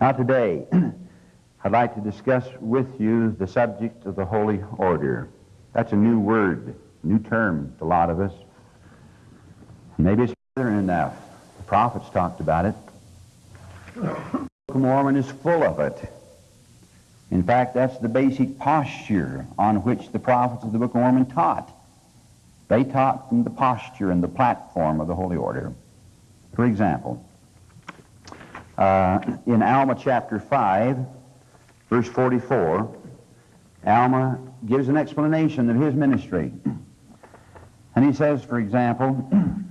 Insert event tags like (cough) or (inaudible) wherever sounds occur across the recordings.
Now, today, (clears throat) I'd like to discuss with you the subject of the Holy Order. That's a new word, new term to a lot of us. Maybe it's better enough. The prophets talked about it. The Book of Mormon is full of it. In fact, that's the basic posture on which the prophets of the Book of Mormon taught. They taught from the posture and the platform of the Holy Order. For example, uh, in Alma chapter 5, verse 44, Alma gives an explanation of his ministry. And he says, for example, (clears throat)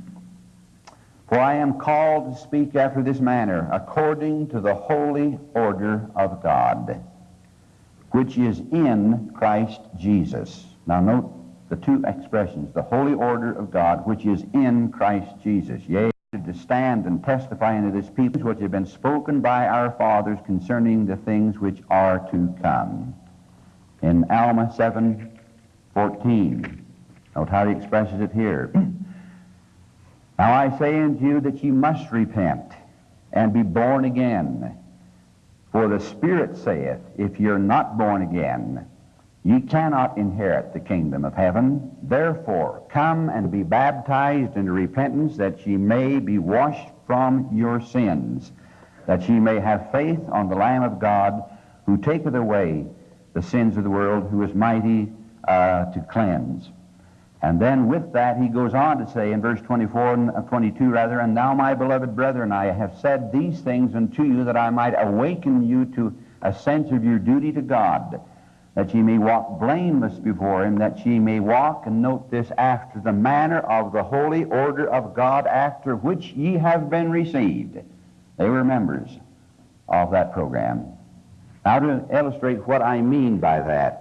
For I am called to speak after this manner, according to the holy order of God, which is in Christ Jesus. Now note the two expressions, the holy order of God, which is in Christ Jesus. Yea, to stand and testify unto this people which have been spoken by our fathers concerning the things which are to come. In Alma 7, 14. Note how he expresses it here. (clears throat) now I say unto you that ye must repent and be born again. For the Spirit saith, if you're not born again, Ye cannot inherit the kingdom of heaven. Therefore, come and be baptized into repentance, that ye may be washed from your sins, that ye may have faith on the Lamb of God, who taketh away the sins of the world, who is mighty uh, to cleanse. And then with that, he goes on to say in verse 24 and uh, 22, rather, And now, my beloved brethren, I have said these things unto you, that I might awaken you to a sense of your duty to God that ye may walk blameless before him, that ye may walk, and note this, after the manner of the holy order of God, after which ye have been received. They were members of that program. Now, to illustrate what I mean by that,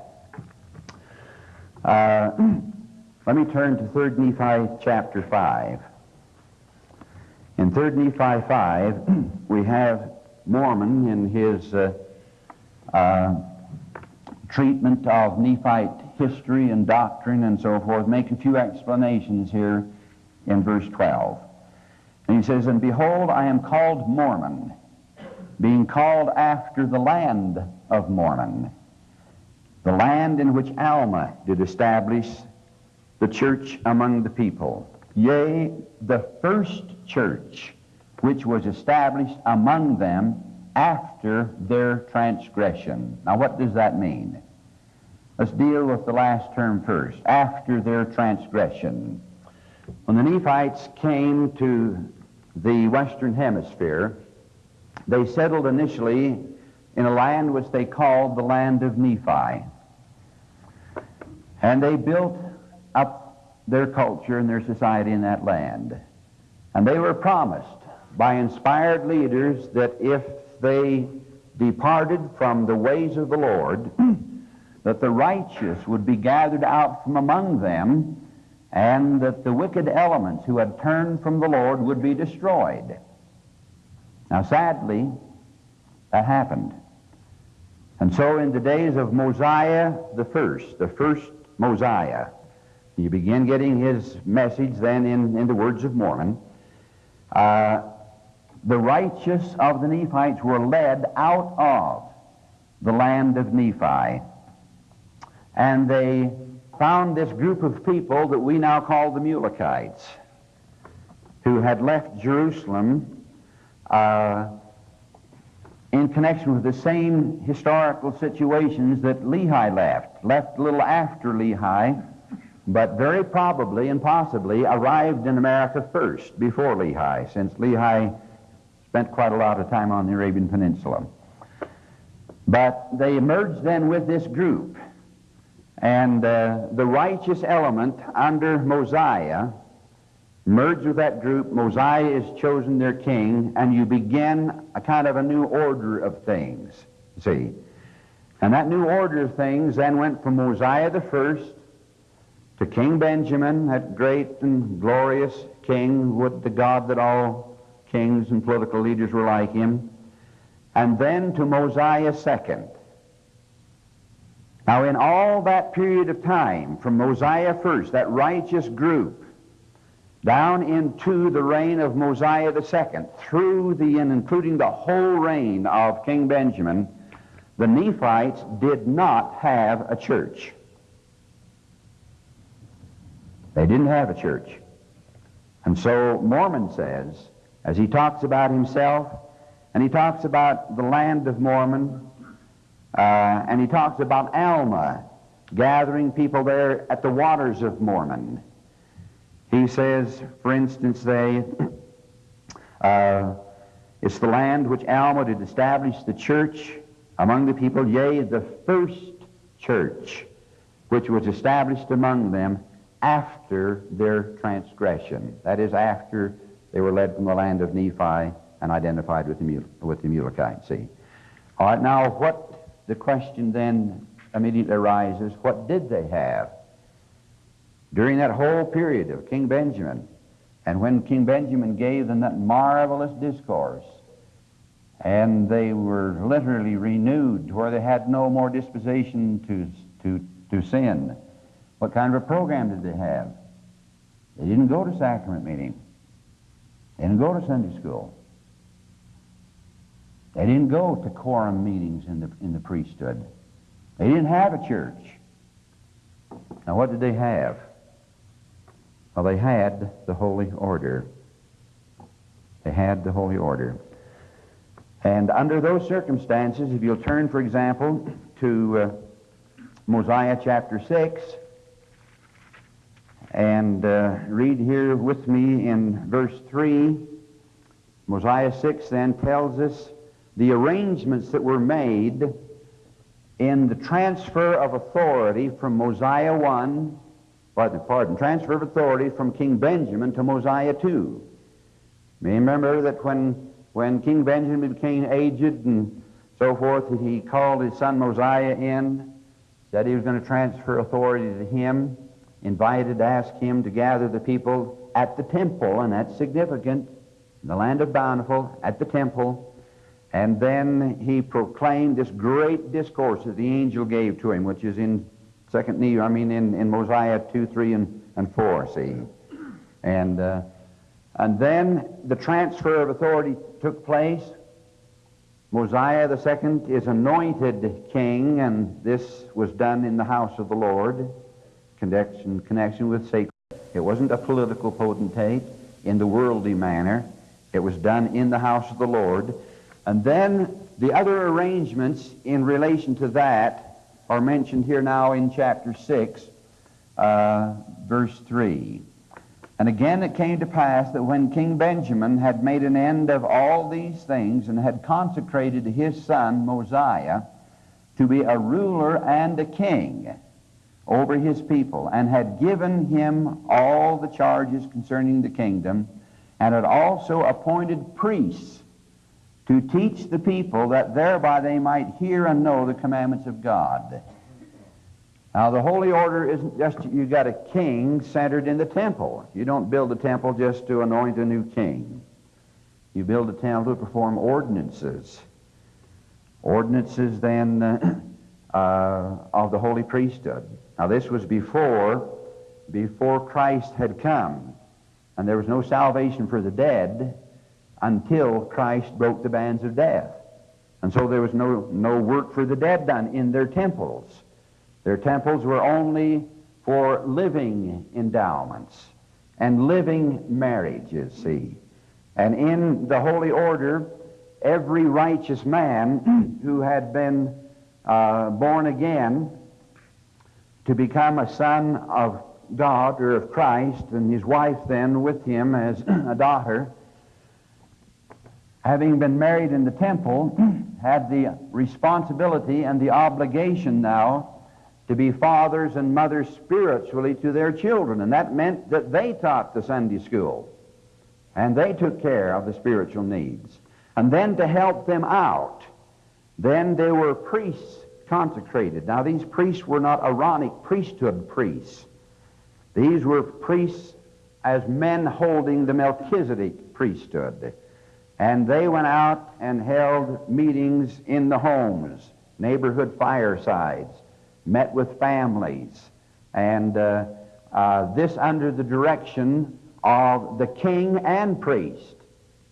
uh, (clears throat) let me turn to 3 Nephi chapter 5. In 3 Nephi 5, (clears throat) we have Mormon in his uh, uh, treatment of Nephite history and doctrine and so forth, make a few explanations here in verse 12. And he says, And behold, I am called Mormon, being called after the land of Mormon, the land in which Alma did establish the church among the people. Yea, the first church which was established among them after their transgression. Now, what does that mean? Let's deal with the last term first. After their transgression. When the Nephites came to the Western Hemisphere, they settled initially in a land which they called the land of Nephi. And they built up their culture and their society in that land. And they were promised by inspired leaders that if they departed from the ways of the Lord, (clears throat) that the righteous would be gathered out from among them, and that the wicked elements who had turned from the Lord would be destroyed. Now, sadly, that happened. And so, in the days of Mosiah the first, the first Mosiah, you begin getting his message then in, in the words of Mormon. Uh, the righteous of the Nephites were led out of the land of Nephi. And they found this group of people that we now call the Mulekites, who had left Jerusalem uh, in connection with the same historical situations that Lehi left, left a little after Lehi, but very probably and possibly arrived in America first, before Lehi, since Lehi spent quite a lot of time on the Arabian Peninsula. But they emerged then with this group and uh, the righteous element under Mosiah merged with that group. Mosiah is chosen their king, and you begin a kind of a new order of things. See? And that new order of things then went from Mosiah the first to King Benjamin, that great and glorious king, would the God that all kings and political leaders were like him, and then to Mosiah second. Now, in all that period of time, from Mosiah first, that righteous group, down into the reign of Mosiah II, through the and including the whole reign of King Benjamin, the Nephites did not have a church. They didn't have a church. And so Mormon says, as he talks about himself, and he talks about the land of Mormon, uh, and he talks about Alma, gathering people there at the waters of Mormon. He says, for instance, they, (clears throat) uh, it's the land which Alma did establish the church among the people, yea, the first church which was established among them after their transgression. That is, after they were led from the land of Nephi and identified with the, with the Mulekites. See? All right, now what the question then immediately arises what did they have? During that whole period of King Benjamin, and when King Benjamin gave them that marvelous discourse, and they were literally renewed where they had no more disposition to, to, to sin. What kind of a program did they have? They didn't go to sacrament meeting. They didn't go to Sunday school. They didn't go to quorum meetings in the, in the priesthood. They didn't have a church. Now, what did they have? Well, they had the Holy Order. They had the Holy Order. And under those circumstances, if you'll turn, for example, to uh, Mosiah chapter 6, and uh, read here with me in verse 3. Mosiah 6 then tells us the arrangements that were made in the transfer of authority from Mosiah 1, pardon, pardon, transfer of authority from King Benjamin to Mosiah 2. You may remember that when, when King Benjamin became aged and so forth, he called his son Mosiah in, said he was going to transfer authority to him, invited to ask him to gather the people at the temple, and that's significant, in the land of Bountiful, at the temple. And then he proclaimed this great discourse that the angel gave to him, which is in Second Nehemiah, I mean in, in Mosiah 2, 3, and, and 4, see. And, uh, and then the transfer of authority took place. Mosiah the second is anointed king, and this was done in the house of the Lord, connection, connection with sacred. It wasn't a political potentate in the worldly manner. It was done in the house of the Lord. And then the other arrangements in relation to that are mentioned here now in chapter 6, uh, verse 3. And again it came to pass that when King Benjamin had made an end of all these things and had consecrated his son Mosiah to be a ruler and a king over his people, and had given him all the charges concerning the kingdom, and had also appointed priests to teach the people that thereby they might hear and know the commandments of God. Now, the holy order isn't just you got a king centered in the temple. You don't build a temple just to anoint a new king. You build a temple to perform ordinances. Ordinances, then, (clears throat) uh, of the holy priesthood. Now, this was before, before Christ had come, and there was no salvation for the dead until Christ broke the bands of death. And so there was no, no work for the dead done in their temples. Their temples were only for living endowments and living marriages, see. And in the holy order, every righteous man (clears throat) who had been uh, born again to become a son of God or of Christ, and his wife then with him as (clears throat) a daughter, having been married in the temple, (clears throat) had the responsibility and the obligation now to be fathers and mothers spiritually to their children. And that meant that they taught the Sunday school and they took care of the spiritual needs. And then to help them out, then there were priests consecrated. Now, these priests were not Aaronic priesthood priests. These were priests as men holding the Melchizedek priesthood. And they went out and held meetings in the homes, neighborhood firesides, met with families, and uh, uh, this under the direction of the king and priest.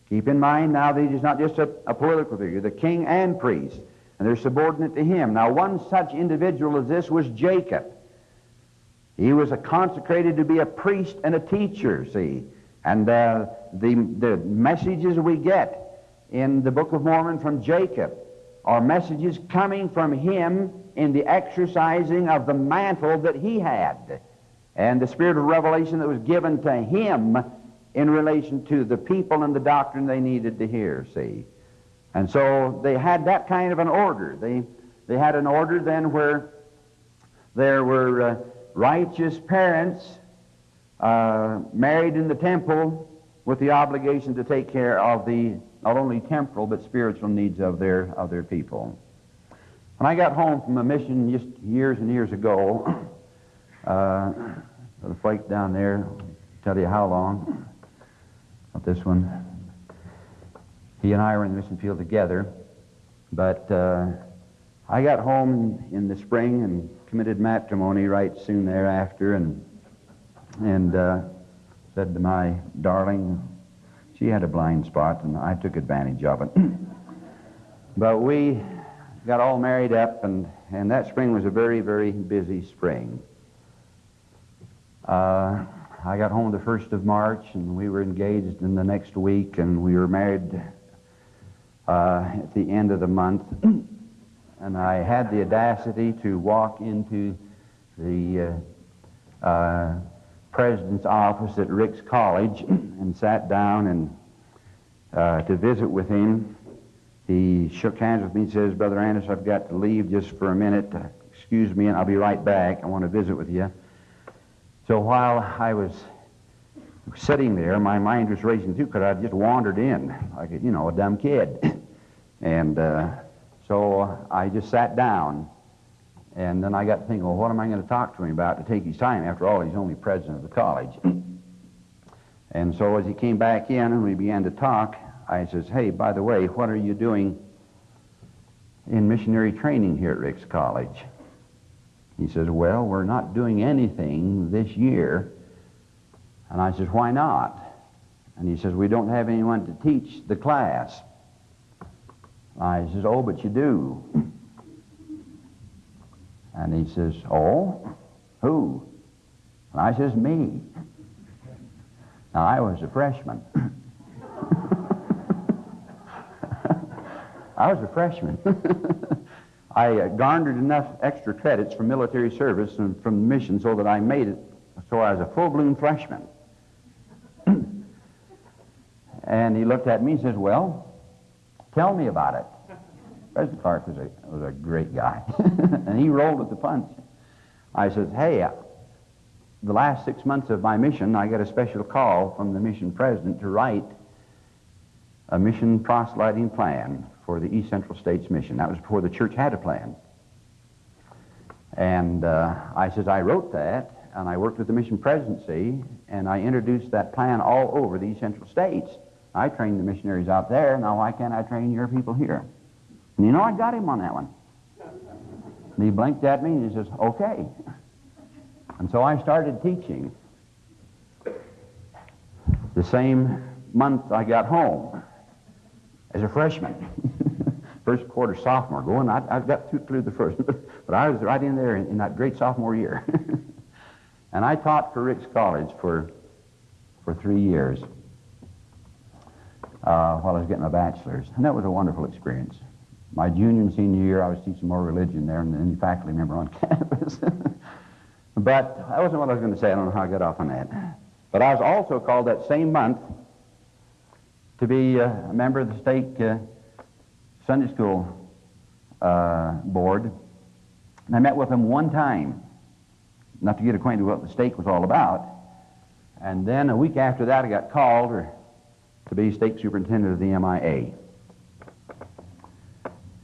Keep in mind now that he's not just a, a political figure, the king and priest, and they're subordinate to him. Now, one such individual as this was Jacob. He was consecrated to be a priest and a teacher, see. And uh, the, the messages we get in the Book of Mormon from Jacob are messages coming from him in the exercising of the mantle that he had and the spirit of revelation that was given to him in relation to the people and the doctrine they needed to hear, see. And so they had that kind of an order. They, they had an order then where there were uh, righteous parents uh, married in the temple with the obligation to take care of the not only temporal but spiritual needs of their, of their people. When I got home from a mission just years and years ago, (coughs) uh, the flake down there, tell you how long, not this one. He and I were in the mission field together, but uh, I got home in the spring and committed matrimony right soon thereafter, and and uh, said to my darling, she had a blind spot, and I took advantage of it. (clears throat) but we got all married up, and, and that spring was a very, very busy spring. Uh, I got home the 1st of March, and we were engaged in the next week, and we were married uh, at the end of the month. (clears throat) and I had the audacity to walk into the uh, uh president's office at Ricks College (clears throat) and sat down and uh, to visit with him. He shook hands with me and says, Brother Anderson, I've got to leave just for a minute. Excuse me, and I'll be right back. I want to visit with you. So while I was sitting there, my mind was racing too because I just wandered in like, a, you know, a dumb kid. (clears throat) and uh, so I just sat down and then I got to thinking, well, what am I going to talk to him about to take his time? After all, he's only president of the college. (clears throat) and so as he came back in and we began to talk, I says, hey, by the way, what are you doing in missionary training here at Ricks College? He says, well, we're not doing anything this year. And I says, why not? And he says, we don't have anyone to teach the class. I says, oh, but you do. And he says, Oh, who? And I says, Me. Now, I was a freshman. (laughs) I was a freshman. (laughs) I uh, garnered enough extra credits from military service and from the mission so that I made it so I was a full blown freshman. (clears throat) and he looked at me and says, Well, tell me about it. President Clark was a, was a great guy, (laughs) and he rolled with the punch. I said, hey, uh, the last six months of my mission, I got a special call from the mission president to write a mission proselyting plan for the East Central States Mission. That was before the church had a plan. And uh, I says, I wrote that, and I worked with the mission presidency, and I introduced that plan all over the East Central States. I trained the missionaries out there. Now, why can't I train your people here? And you know, I got him on that one. And he blinked at me and he says, okay. And so I started teaching. The same month I got home as a freshman. (laughs) first quarter sophomore going. I, I got through the first, (laughs) but I was right in there in, in that great sophomore year. (laughs) and I taught for Ricks College for, for three years uh, while I was getting my bachelor's. And that was a wonderful experience. My junior and senior year, I was teaching more religion there than any faculty member on (laughs) campus. but that wasn't what I was going to say. I don't know how I got off on that. But I was also called that same month to be uh, a member of the stake uh, Sunday school uh, board. And I met with them one time, not to get acquainted with what the stake was all about. And then a week after that, I got called to be stake superintendent of the MIA.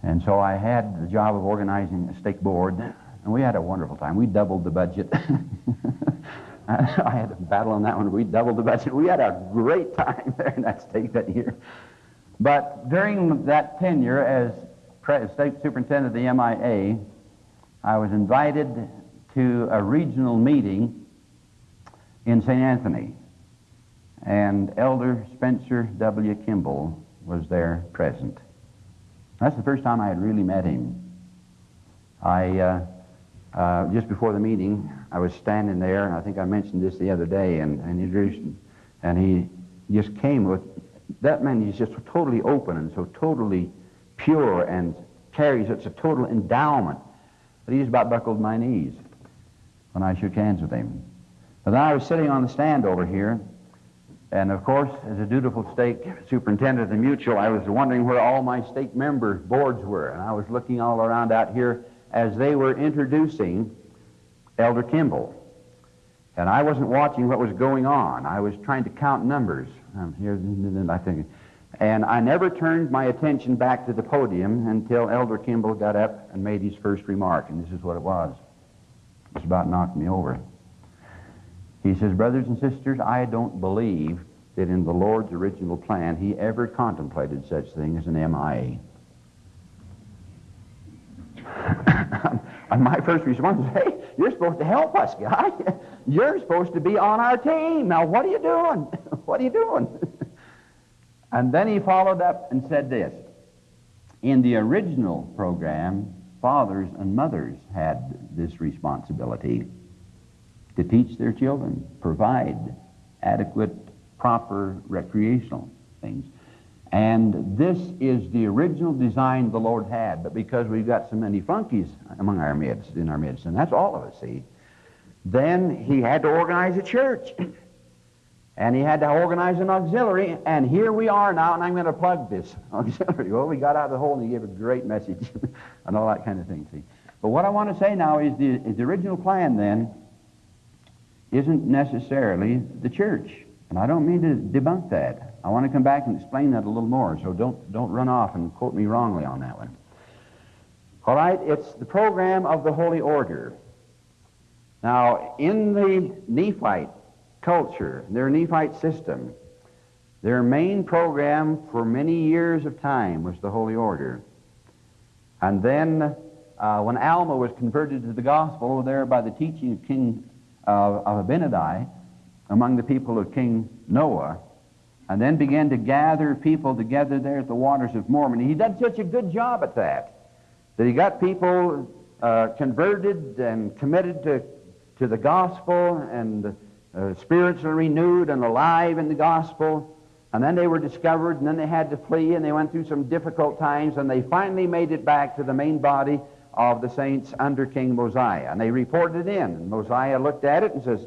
And so I had the job of organizing a stake board, and we had a wonderful time. We doubled the budget. (laughs) I had a battle on that one. We doubled the budget. We had a great time there in that stake that year. But during that tenure as stake superintendent of the MIA, I was invited to a regional meeting in St. Anthony. And Elder Spencer W. Kimball was there present. That's the first time I had really met him. I, uh, uh, just before the meeting, I was standing there, and I think I mentioned this the other day, and, and, introduced, and he just came with, that man is just totally open and so totally pure and carries such a total endowment that he just about buckled my knees when I shook hands with him. But then I was sitting on the stand over here, and of course, as a dutiful stake superintendent of the Mutual, I was wondering where all my stake member boards were. And I was looking all around out here as they were introducing Elder Kimball. And I wasn't watching what was going on. I was trying to count numbers. Um, here, I think. And I never turned my attention back to the podium until Elder Kimball got up and made his first remark. And this is what it was. It was about knocked me over. He says, Brothers and sisters, I don't believe that in the Lord's original plan he ever contemplated such thing as an MIA. (laughs) and my first response was, Hey, you're supposed to help us, guy. You're supposed to be on our team. Now, what are you doing? (laughs) what are you doing? and then he followed up and said this In the original program, fathers and mothers had this responsibility to teach their children, provide adequate, proper recreational things. And this is the original design the Lord had, but because we've got so many funkies among our midst, in our midst, and that's all of us, see, then he had to organize a church. (clears throat) And he had to organize an auxiliary, and here we are now, and I'm going to plug this (laughs) auxiliary. Well, we got out of the hole, and he gave a great message, (laughs) and all that kind of thing, see. But what I want to say now is the, is the original plan, then, isn't necessarily the church. And I don't mean to debunk that. I want to come back and explain that a little more, so don't, don't run off and quote me wrongly on that one. All right, it's the program of the Holy Order. Now, in the Nephite culture, their Nephite system, their main program for many years of time was the Holy Order. And then, uh, when Alma was converted to the gospel there by the teaching of King of, of Abinadi among the people of King Noah, and then began to gather people together there at the waters of Mormon. He did such a good job at that, that he got people uh, converted and committed to, to the gospel and uh, spiritually renewed and alive in the gospel. And then they were discovered, and then they had to flee, and they went through some difficult times, and they finally made it back to the main body of the saints under King Mosiah. And they reported it in. And Mosiah looked at it and says,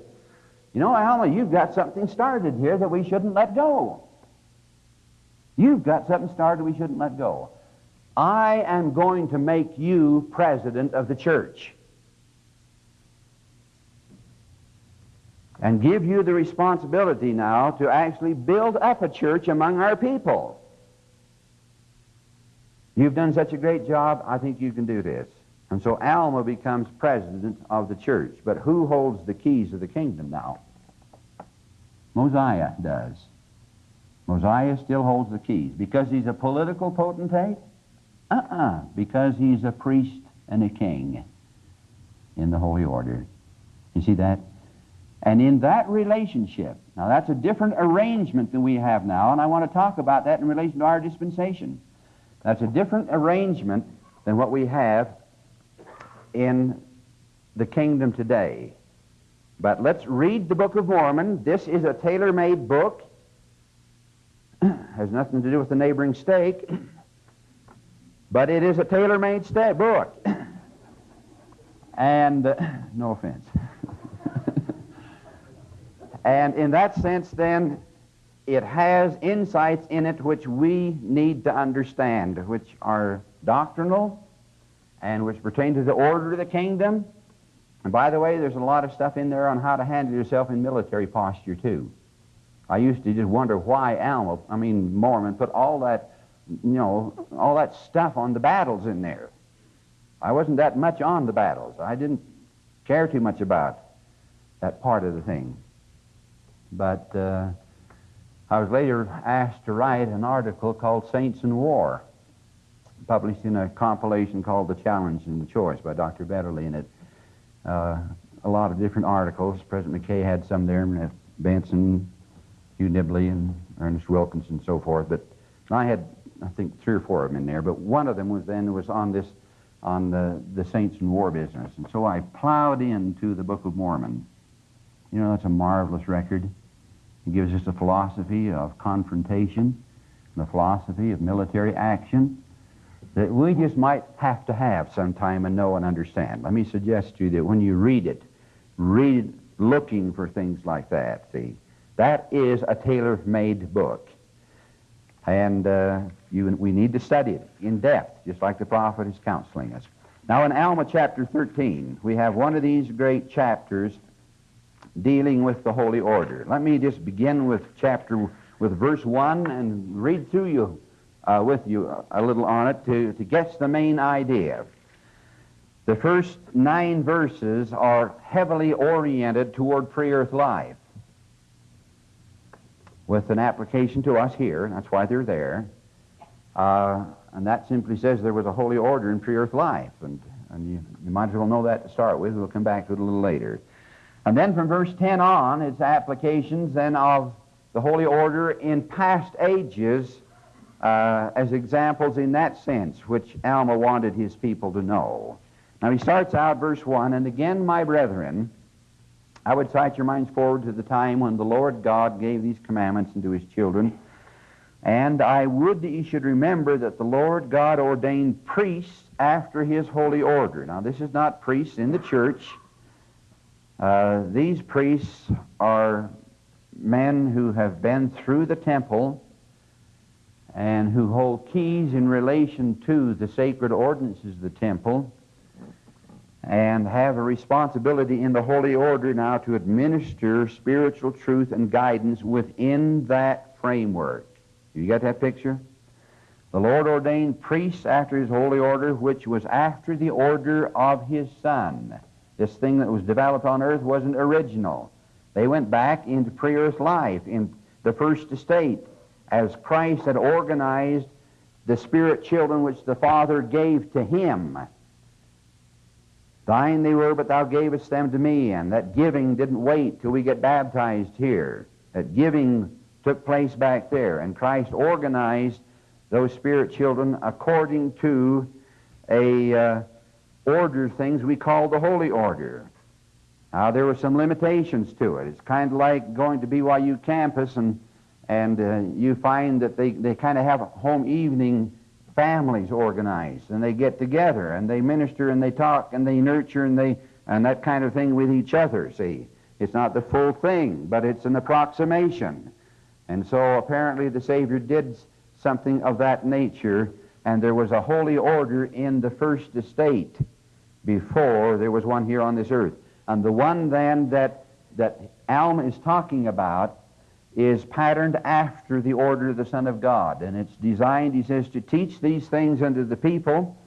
You know, Alma, you've got something started here that we shouldn't let go. You've got something started we shouldn't let go. I am going to make you president of the church. And give you the responsibility now to actually build up a church among our people. You've done such a great job, I think you can do this. And so Alma becomes president of the church. But who holds the keys of the kingdom now? Mosiah does. Mosiah still holds the keys. Because he's a political potentate? Uh-uh. Because he's a priest and a king in the Holy Order. You see that? And in that relationship, now that's a different arrangement than we have now, and I want to talk about that in relation to our dispensation. That's a different arrangement than what we have in the kingdom today. But let's read the Book of Mormon. This is a tailor made book, (clears throat) has nothing to do with the neighboring stake, (clears throat) but it is a tailor made book. (clears throat) and uh, no offense. (laughs) and in that sense, then, it has insights in it which we need to understand, which are doctrinal and which pertain to the order of the kingdom. And by the way, there's a lot of stuff in there on how to handle yourself in military posture, too. I used to just wonder why Alma, I mean Mormon, put all that, you know, all that stuff on the battles in there. I wasn't that much on the battles. I didn't care too much about that part of the thing. But uh, I was later asked to write an article called Saints in War published in a compilation called The Challenge and the Choice by Dr. Betterly in it. Uh, a lot of different articles. President McKay had some there, and Benson, Hugh Nibley and Ernest Wilkinson and so forth. But I had, I think, three or four of them in there. But one of them was then was on this, on the, the saints and war business. And so I plowed into the Book of Mormon. You know, that's a marvelous record. It gives us a philosophy of confrontation, and a philosophy of military action that we just might have to have sometime and know and understand. Let me suggest to you that when you read it, read looking for things like that, see. That is a tailor-made book. And uh, you, we need to study it in depth, just like the prophet is counseling us. Now, in Alma chapter 13, we have one of these great chapters dealing with the holy order. Let me just begin with chapter, with verse 1 and read through you, uh, with you a little on it to, to get the main idea. The first nine verses are heavily oriented toward pre earth life with an application to us here. That's why they're there. Uh, and that simply says there was a holy order in pre earth life. And, and you, you might as well know that to start with. We'll come back to it a little later. And then from verse 10 on, it's applications then of the holy order in past ages uh, as examples in that sense, which Alma wanted his people to know. Now he starts out verse 1 And again, my brethren, I would cite your minds forward to the time when the Lord God gave these commandments unto his children. And I would that ye should remember that the Lord God ordained priests after his holy order. Now, this is not priests in the church. Uh, these priests are men who have been through the temple and who hold keys in relation to the sacred ordinances of the temple and have a responsibility in the holy order now to administer spiritual truth and guidance within that framework. You got that picture? The Lord ordained priests after his holy order, which was after the order of his Son. This thing that was developed on earth wasn't original. They went back into pre earth life in the first estate as Christ had organized the spirit children which the Father gave to him Thine they were, but thou gavest them to me. And that giving didn't wait till we get baptized here. That giving took place back there. And Christ organized those spirit children according to a uh, order of things we call the holy order. Now, there were some limitations to it. It's kind of like going to BYU campus and, and uh, you find that they, they kind of have home evening families organized and they get together and they minister and they talk and they nurture and they and that kind of thing with each other see. It's not the full thing but it's an approximation. And so apparently the savior did something of that nature and there was a holy order in the first estate before there was one here on this earth. And the one then that that alma is talking about is patterned after the order of the Son of God. And it's designed, he says, to teach these things unto the people.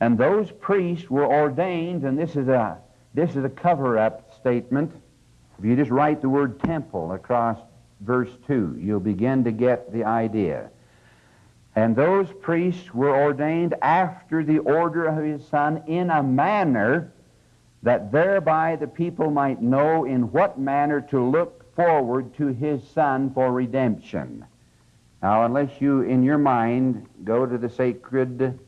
And those priests were ordained, and this is a, this is a cover up statement. If you just write the word temple across verse 2, you'll begin to get the idea. And those priests were ordained after the order of his Son in a manner that thereby the people might know in what manner to look forward to his Son for redemption. Now, unless you, in your mind, go to the sacred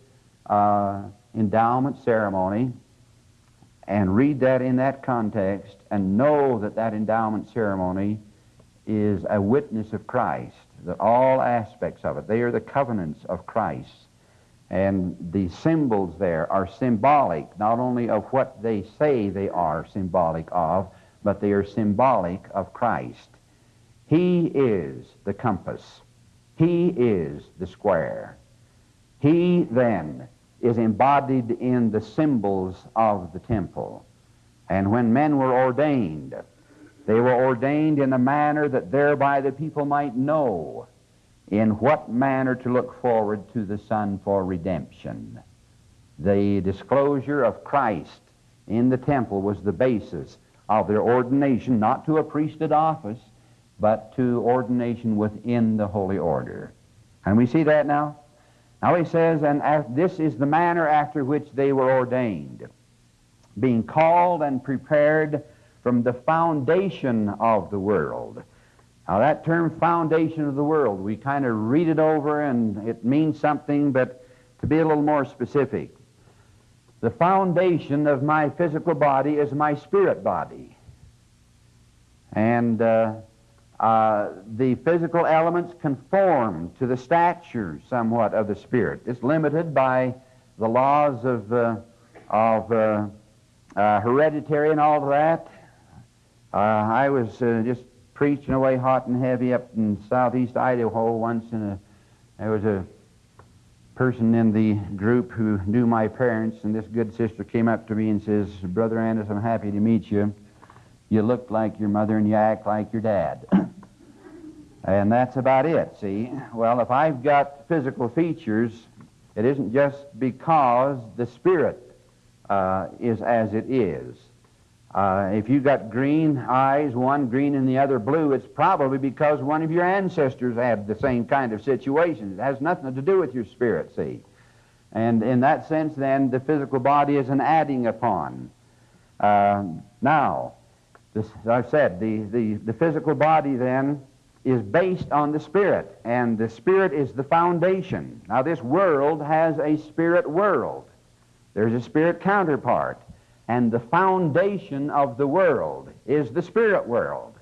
uh, endowment ceremony and read that in that context and know that that endowment ceremony is a witness of Christ, that all aspects of it, they are the covenants of Christ. And the symbols there are symbolic, not only of what they say they are symbolic of, but they are symbolic of Christ. He is the compass. He is the square. He then is embodied in the symbols of the temple. And when men were ordained, they were ordained in a manner that thereby the people might know in what manner to look forward to the Son for redemption. The disclosure of Christ in the temple was the basis of their ordination, not to a priesthood office, but to ordination within the holy order. And we see that now? Now he says, and this is the manner after which they were ordained, being called and prepared from the foundation of the world. Now, that term foundation of the world, we kind of read it over and it means something, but to be a little more specific, the foundation of my physical body is my spirit body. And uh, uh, the physical elements conform to the stature somewhat of the spirit. It's limited by the laws of, uh, of uh, uh, hereditary and all that. Uh, I was just preaching away hot and heavy up in southeast Idaho once, and there was a person in the group who knew my parents, and this good sister came up to me and says, Brother Andis, I'm happy to meet you. You look like your mother and you act like your dad. (clears throat) and that's about it, see? Well, if I've got physical features, it isn't just because the spirit uh, is as it is. Uh, if you've got green eyes, one green and the other blue, it's probably because one of your ancestors had the same kind of situation. It has nothing to do with your spirit, see. And in that sense, then, the physical body is an adding upon. Uh, now, this, as I've said, the, the, the physical body then is based on the spirit, and the spirit is the foundation. Now, this world has a spirit world. There's a spirit counterpart. And the foundation of the world is the spirit world.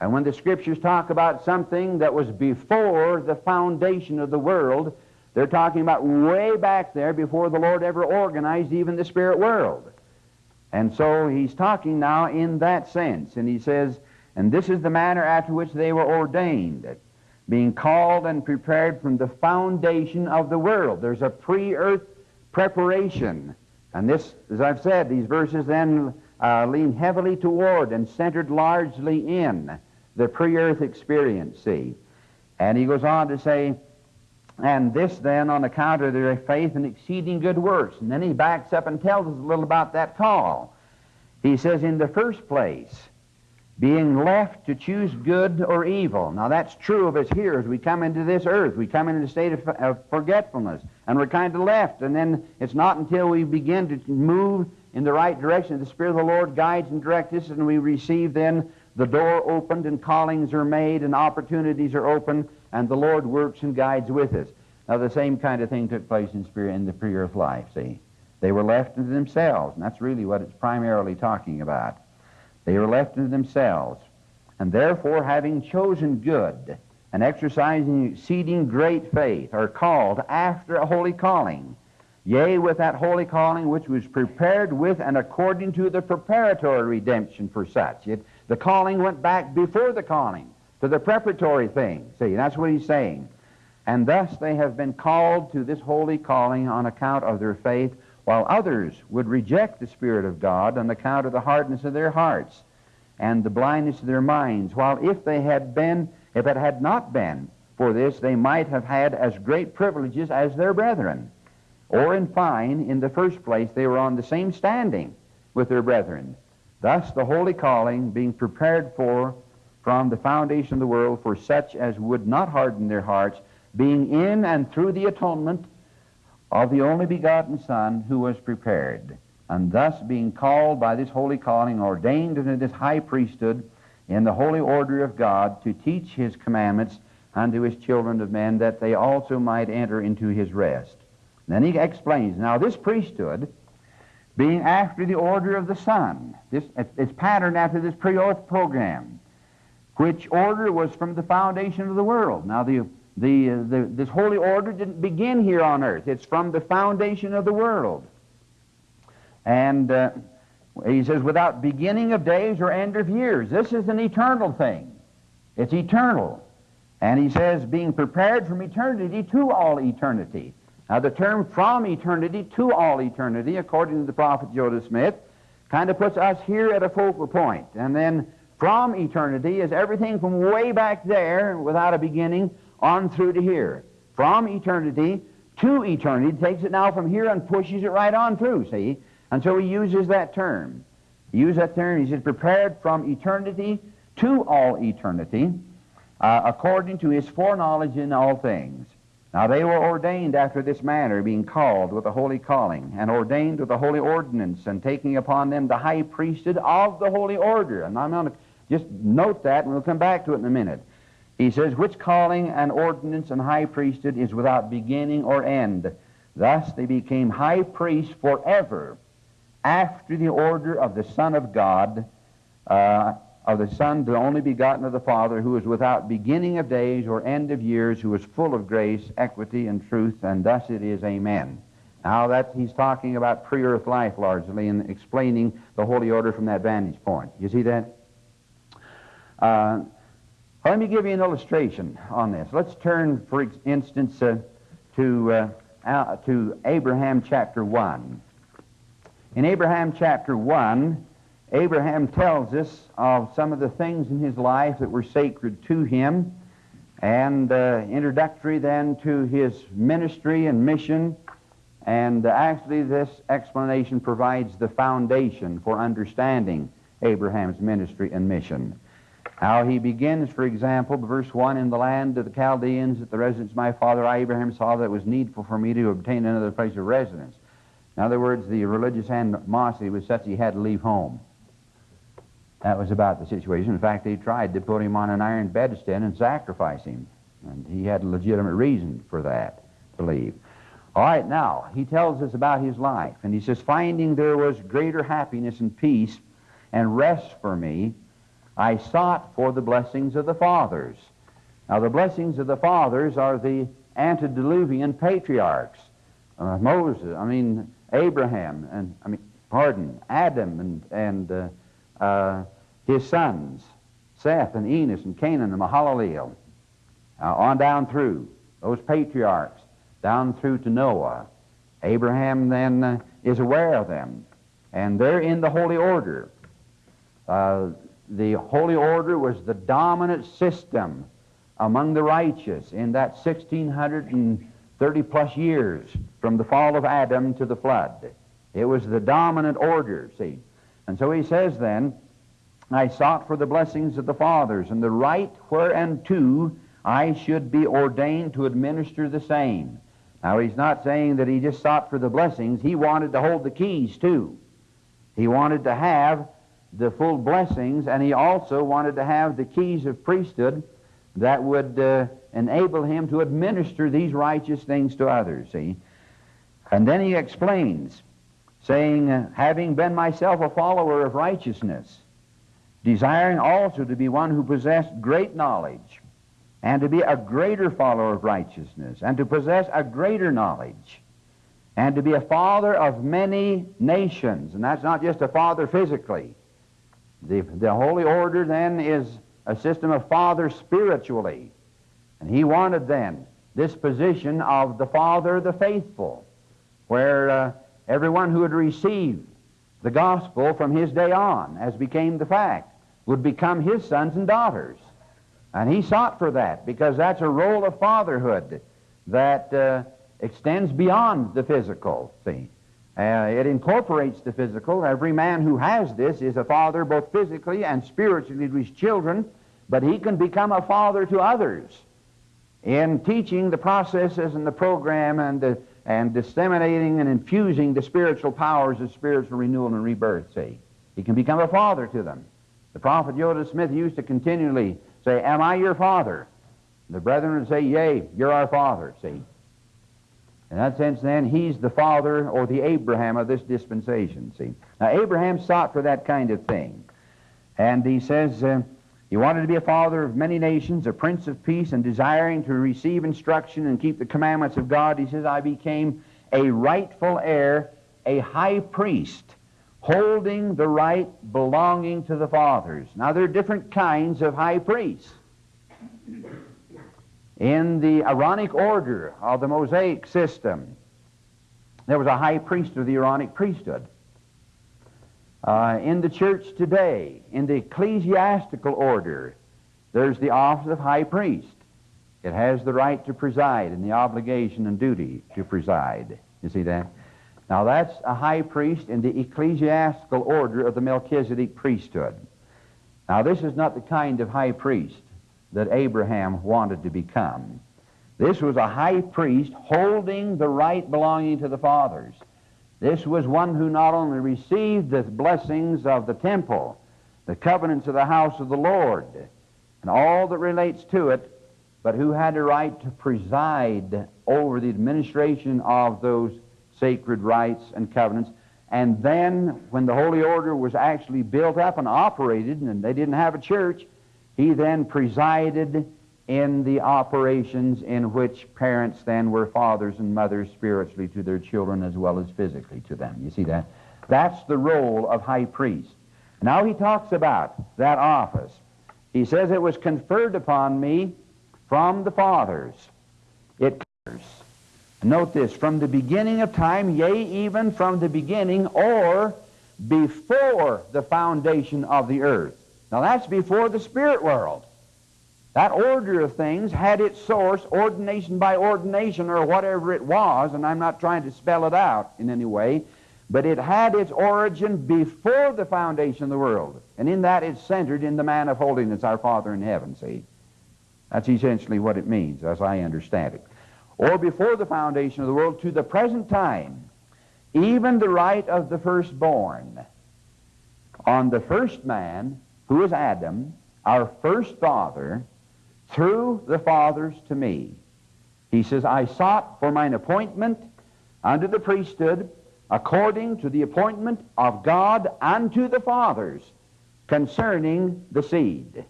And when the scriptures talk about something that was before the foundation of the world, they're talking about way back there before the Lord ever organized even the spirit world. And so he's talking now in that sense. And he says, And this is the manner after which they were ordained, being called and prepared from the foundation of the world. There's a pre earth preparation and this, as I've said, these verses then uh, lean heavily toward and centered largely in the pre earth experience, see. And he goes on to say, and this then on account of their faith and exceeding good works. And then he backs up and tells us a little about that call. He says, in the first place, being left to choose good or evil. Now that's true of us here as we come into this earth. We come into a state of, of forgetfulness, and we're kind of left. And then it's not until we begin to move in the right direction, the Spirit of the Lord guides and directs us, and we receive then the door opened, and callings are made, and opportunities are open, and the Lord works and guides with us. Now the same kind of thing took place in spirit in the pre-earth life. See, they were left to themselves, and that's really what it's primarily talking about. They were left to themselves. And therefore, having chosen good and exercising exceeding great faith, are called after a holy calling. Yea, with that holy calling which was prepared with and according to the preparatory redemption for such. It, the calling went back before the calling to the preparatory thing. See, that's what he's saying. And thus they have been called to this holy calling on account of their faith while others would reject the Spirit of God on account of the hardness of their hearts and the blindness of their minds, while if they had been, if it had not been for this, they might have had as great privileges as their brethren. Or, in fine, in the first place, they were on the same standing with their brethren. Thus, the holy calling being prepared for from the foundation of the world for such as would not harden their hearts, being in and through the atonement of the only begotten Son who was prepared, and thus being called by this holy calling, ordained into this high priesthood in the holy order of God to teach his commandments unto his children of men, that they also might enter into his rest. then he explains, now this priesthood, being after the order of the Son, this, it's patterned after this pre-earth program, which order was from the foundation of the world. Now the the, the, this holy order didn't begin here on earth. It's from the foundation of the world. And uh, he says, without beginning of days or end of years. This is an eternal thing. It's eternal. And he says, being prepared from eternity to all eternity. Now, the term from eternity to all eternity, according to the prophet Joseph Smith, kind of puts us here at a focal point. And then from eternity is everything from way back there, without a beginning, on through to here. From eternity to eternity. Takes it now from here and pushes it right on through, see? And so he uses that term. He uses that term. He says, prepared from eternity to all eternity, uh, according to his foreknowledge in all things. Now they were ordained after this manner, being called with a holy calling, and ordained with a holy ordinance, and taking upon them the high priesthood of the holy order. And I'm going to just note that, and we'll come back to it in a minute. He says, Which calling and ordinance and high priesthood is without beginning or end. Thus they became high priests forever after the order of the Son of God, uh, of the Son, the only begotten of the Father, who is without beginning of days or end of years, who is full of grace, equity, and truth, and thus it is, Amen. Now that he's talking about pre-earth life largely and explaining the holy order from that vantage point. You see that? Uh, let me give you an illustration on this. Let's turn, for instance, uh, to, uh, to Abraham chapter 1. In Abraham chapter 1, Abraham tells us of some of the things in his life that were sacred to him, and uh, introductory then to his ministry and mission. And uh, actually, this explanation provides the foundation for understanding Abraham's ministry and mission. How he begins, for example, verse 1 In the land of the Chaldeans, at the residence of my father I Abraham, saw that it was needful for me to obtain another place of residence. In other words, the religious animosity was such he had to leave home. That was about the situation. In fact, they tried to put him on an iron bedstead and sacrifice him. And he had a legitimate reason for that, to leave. All right, now, he tells us about his life. And he says, Finding there was greater happiness and peace and rest for me, I sought for the blessings of the fathers. Now, the blessings of the fathers are the antediluvian patriarchs. Uh, Moses, I mean, Abraham, and I mean, pardon, Adam and, and uh, uh, his sons, Seth and Enos and Cainan and Mahalalel, on down through those patriarchs, down through to Noah. Abraham then uh, is aware of them, and they're in the holy order. Uh, the holy order was the dominant system among the righteous in that 1630 plus years from the fall of Adam to the flood. It was the dominant order, see. And so he says then, I sought for the blessings of the fathers and the right whereunto I should be ordained to administer the same. Now he's not saying that he just sought for the blessings, he wanted to hold the keys too. He wanted to have the full blessings, and he also wanted to have the keys of priesthood that would uh, enable him to administer these righteous things to others, see? And then he explains, saying, uh, Having been myself a follower of righteousness, desiring also to be one who possessed great knowledge, and to be a greater follower of righteousness, and to possess a greater knowledge, and to be a father of many nations. And that's not just a father physically. The, the holy order then is a system of fathers spiritually. And he wanted then this position of the Father of the faithful, where uh, everyone who had received the gospel from his day on, as became the fact, would become his sons and daughters. And he sought for that because that's a role of fatherhood that uh, extends beyond the physical, see. Uh, it incorporates the physical. Every man who has this is a father both physically and spiritually to his children, but he can become a father to others in teaching the processes and the program and, the, and disseminating and infusing the spiritual powers of spiritual renewal and rebirth, see. He can become a father to them. The prophet Joseph Smith used to continually say, Am I your father? The brethren would say, Yea, you're our father, see. In that sense, then, he's the father or the Abraham of this dispensation, see. Now, Abraham sought for that kind of thing. And he says, uh, he wanted to be a father of many nations, a prince of peace, and desiring to receive instruction and keep the commandments of God, he says, I became a rightful heir, a high priest, holding the right belonging to the fathers. Now, there are different kinds of high priests. In the Aaronic order of the Mosaic system, there was a high priest of the Aaronic priesthood. Uh, in the church today, in the ecclesiastical order, there's the office of high priest. It has the right to preside and the obligation and duty to preside. You see that? Now that's a high priest in the ecclesiastical order of the Melchizedek priesthood. Now this is not the kind of high priest that Abraham wanted to become. This was a high priest holding the right belonging to the fathers. This was one who not only received the blessings of the temple, the covenants of the house of the Lord, and all that relates to it, but who had the right to preside over the administration of those sacred rites and covenants. And then, when the Holy Order was actually built up and operated, and they didn't have a church, he then presided in the operations in which parents then were fathers and mothers spiritually to their children as well as physically to them. You see that? That's the role of high priest. Now he talks about that office. He says it was conferred upon me from the fathers. It covers. Note this, from the beginning of time, yea, even from the beginning, or before the foundation of the earth. Now that's before the spirit world. That order of things had its source, ordination by ordination, or whatever it was, and I'm not trying to spell it out in any way, but it had its origin before the foundation of the world. And in that it's centered in the man of holiness, our Father in heaven, see? That's essentially what it means, as I understand it. Or before the foundation of the world, to the present time, even the right of the firstborn on the first man, who is Adam, our first father, through the fathers to me. He says, I sought for mine appointment unto the priesthood according to the appointment of God unto the fathers concerning the seed.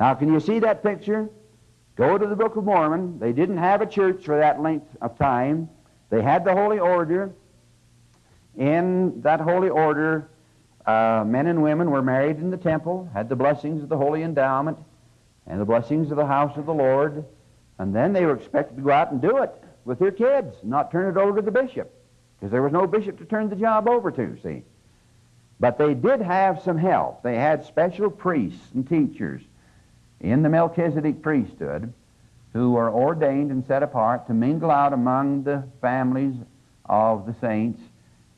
Now, can you see that picture? Go to the Book of Mormon. They didn't have a church for that length of time. They had the Holy Order. In that Holy Order, uh, men and women were married in the temple, had the blessings of the Holy Endowment and the blessings of the house of the Lord, and then they were expected to go out and do it with their kids, not turn it over to the bishop because there was no bishop to turn the job over to, see. But they did have some help. They had special priests and teachers in the Melchizedek priesthood who were ordained and set apart to mingle out among the families of the saints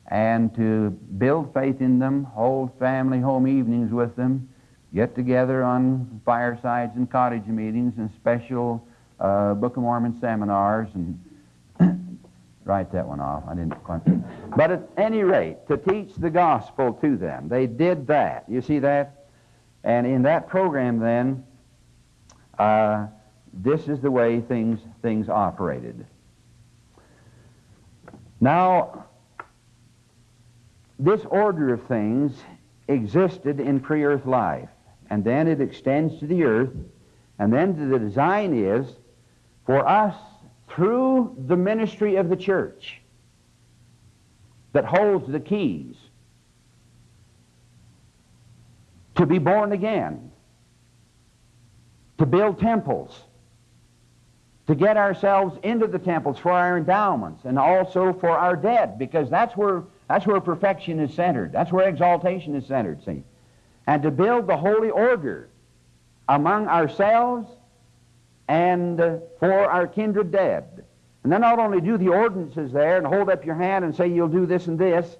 and to build faith in them, hold family home evenings with them, get together on firesides and cottage meetings and special uh, Book of Mormon seminars and (coughs) write that one off. I didn't quite. But at any rate, to teach the gospel to them, they did that. You see that? And in that program, then, uh, this is the way things things operated. Now, this order of things existed in pre-earth life, and then it extends to the earth, and then the design is for us through the ministry of the church that holds the keys to be born again, to build temples, to get ourselves into the temples for our endowments and also for our dead, because that's where, that's where perfection is centered. That's where exaltation is centered, see. And to build the holy order among ourselves and for our kindred dead. And then not only do the ordinances there and hold up your hand and say you'll do this and this,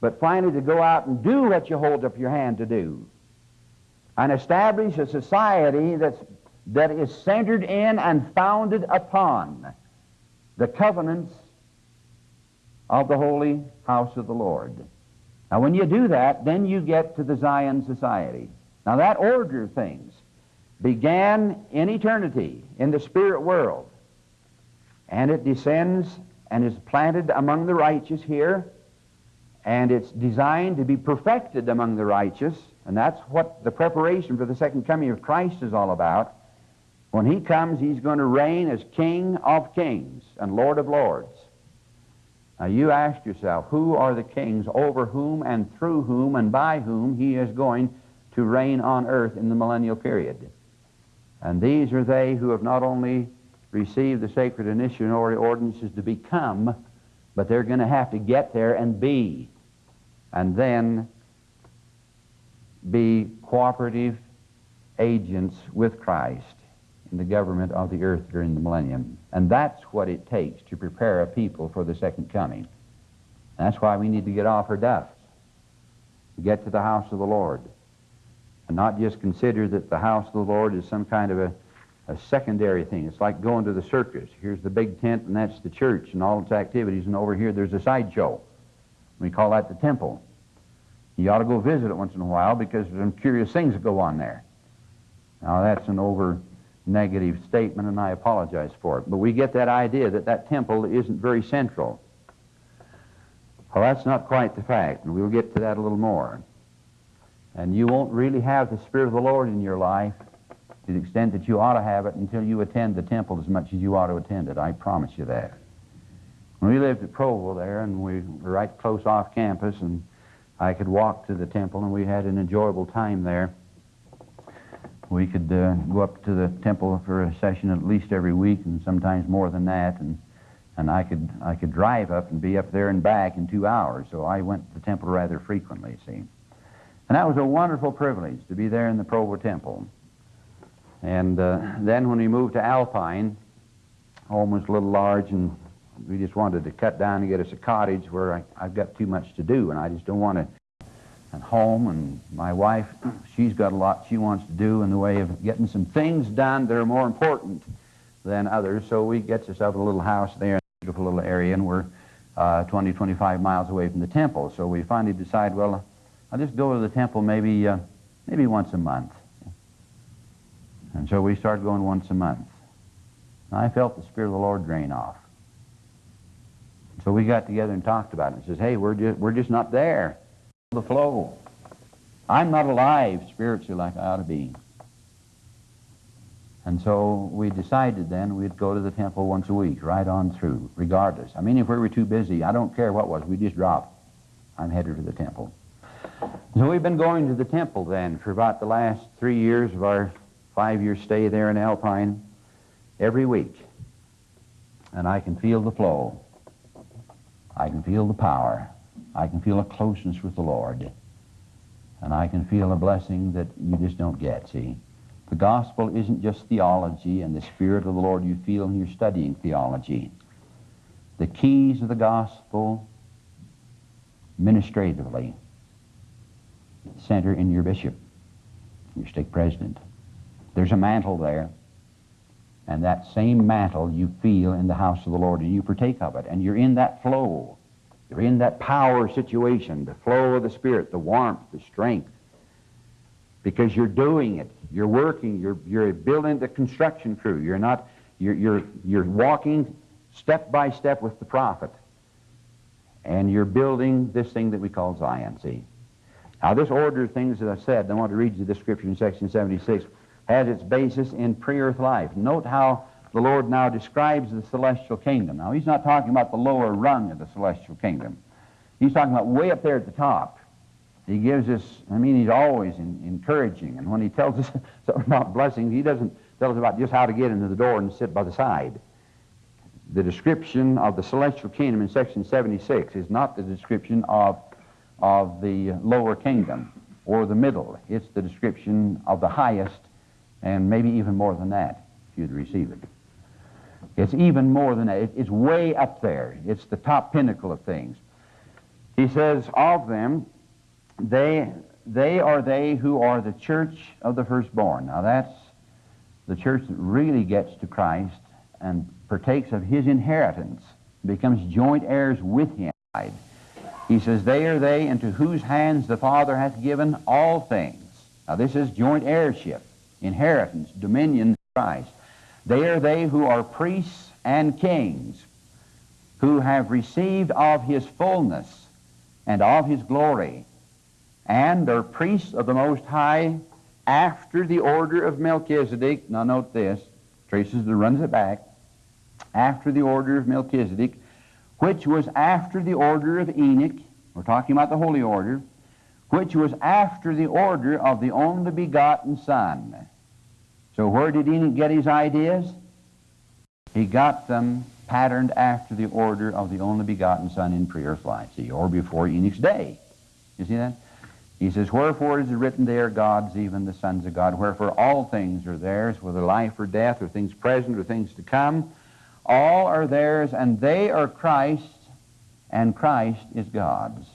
but finally to go out and do what you hold up your hand to do. And establish a society that's, that is centered in and founded upon the covenants of the holy house of the Lord. Now, when you do that, then you get to the Zion Society. Now, that order of things began in eternity in the spirit world, and it descends and is planted among the righteous here, and it's designed to be perfected among the righteous, and that's what the preparation for the second coming of Christ is all about. When he comes, he's going to reign as King of kings and Lord of lords. Now you ask yourself, who are the kings over whom and through whom and by whom he is going to reign on earth in the millennial period? And these are they who have not only received the sacred initiatory ordinances to become, but they're going to have to get there and be, and then be cooperative agents with Christ in the government of the earth during the millennium. And that's what it takes to prepare a people for the second coming. That's why we need to get off our duffs, get to the house of the Lord and not just consider that the house of the Lord is some kind of a, a secondary thing. It's like going to the circus. Here's the big tent, and that's the church and all its activities, and over here there's a sideshow. We call that the temple. You ought to go visit it once in a while because there's some curious things that go on there. Now, that's an over negative statement, and I apologize for it. But we get that idea that that temple isn't very central. Well, that's not quite the fact, and we'll get to that a little more. And you won't really have the Spirit of the Lord in your life to the extent that you ought to have it until you attend the temple as much as you ought to attend it. I promise you that. When we lived at Provo there, and we were right close off campus, and I could walk to the temple, and we had an enjoyable time there. We could uh, go up to the temple for a session at least every week, and sometimes more than that. And and I could I could drive up and be up there and back in two hours. So I went to the temple rather frequently. See, and that was a wonderful privilege to be there in the Provo Temple. And uh, then when we moved to Alpine, home was a little large, and we just wanted to cut down and get us a cottage where I, I've got too much to do, and I just don't want to. At home, and my wife, she's got a lot she wants to do in the way of getting some things done that are more important than others. So we get ourselves a little house there in a beautiful little area, and we're uh, 20, 25 miles away from the temple. So we finally decide, well, I'll just go to the temple maybe, uh, maybe once a month. And so we started going once a month. And I felt the Spirit of the Lord drain off. So we got together and talked about it. And says, hey, we're just, we're just not there. The flow. I'm not alive spiritually like I ought to be. And so we decided then we'd go to the temple once a week, right on through, regardless. I mean, if we were too busy, I don't care what was, we just drop. I'm headed to the temple. So we've been going to the temple then for about the last three years of our five-year stay there in Alpine, every week. And I can feel the flow. I can feel the power. I can feel a closeness with the Lord. And I can feel a blessing that you just don't get, see? The gospel isn't just theology and the Spirit of the Lord you feel when you're studying theology. The keys of the gospel, administratively, center in your bishop, your stake president. There's a mantle there, and that same mantle you feel in the house of the Lord, and you partake of it, and you're in that flow. You're in that power situation, the flow of the Spirit, the warmth, the strength, because you're doing it. You're working. You're, you're building the construction crew. You're not, you're, you're, you're walking step by step with the prophet. And you're building this thing that we call Zion, see. Now, this order of things that I said, I want to read you the scripture in section 76, has its basis in pre-earth life. Note how the Lord now describes the celestial kingdom. Now, he's not talking about the lower rung of the celestial kingdom. He's talking about way up there at the top. He gives us, I mean, he's always in, encouraging. And when he tells us (laughs) something about blessings, he doesn't tell us about just how to get into the door and sit by the side. The description of the celestial kingdom in section 76 is not the description of, of the lower kingdom or the middle. It's the description of the highest and maybe even more than that if you'd receive it. It's even more than that. It's way up there. It's the top pinnacle of things. He says, of them, they, they are they who are the church of the firstborn. Now that's the church that really gets to Christ and partakes of his inheritance, becomes joint heirs with him. He says, They are they into whose hands the Father hath given all things. Now this is joint heirship, inheritance, dominion, Christ. They are they who are priests and kings, who have received of his fullness and of his glory and are priests of the Most High after the order of Melchizedek. Now note this, traces the runs it back. After the order of Melchizedek, which was after the order of Enoch. We're talking about the holy order, which was after the order of the only begotten Son. So where did Enoch get his ideas? He got them patterned after the order of the only begotten Son in pre-earth life, see, or before Enoch's day. You see that? He says, Wherefore is it written, they are gods, even the sons of God. Wherefore all things are theirs, whether life or death, or things present or things to come. All are theirs, and they are Christ's, and Christ is God's.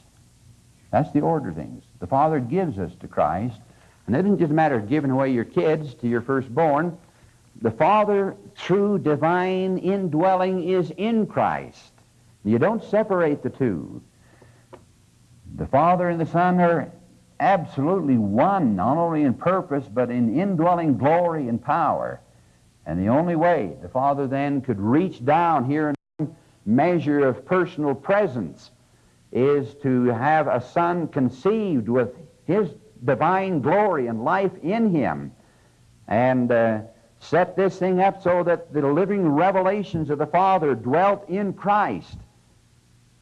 That's the order of things. The Father gives us to Christ, and it isn't just a matter of giving away your kids to your firstborn. The Father, true divine indwelling, is in Christ. You don't separate the two. The Father and the Son are absolutely one, not only in purpose, but in indwelling glory and power. And the only way the Father then could reach down here in measure of personal presence is to have a Son conceived with His divine glory and life in Him and uh, set this thing up so that the living revelations of the Father dwelt in Christ.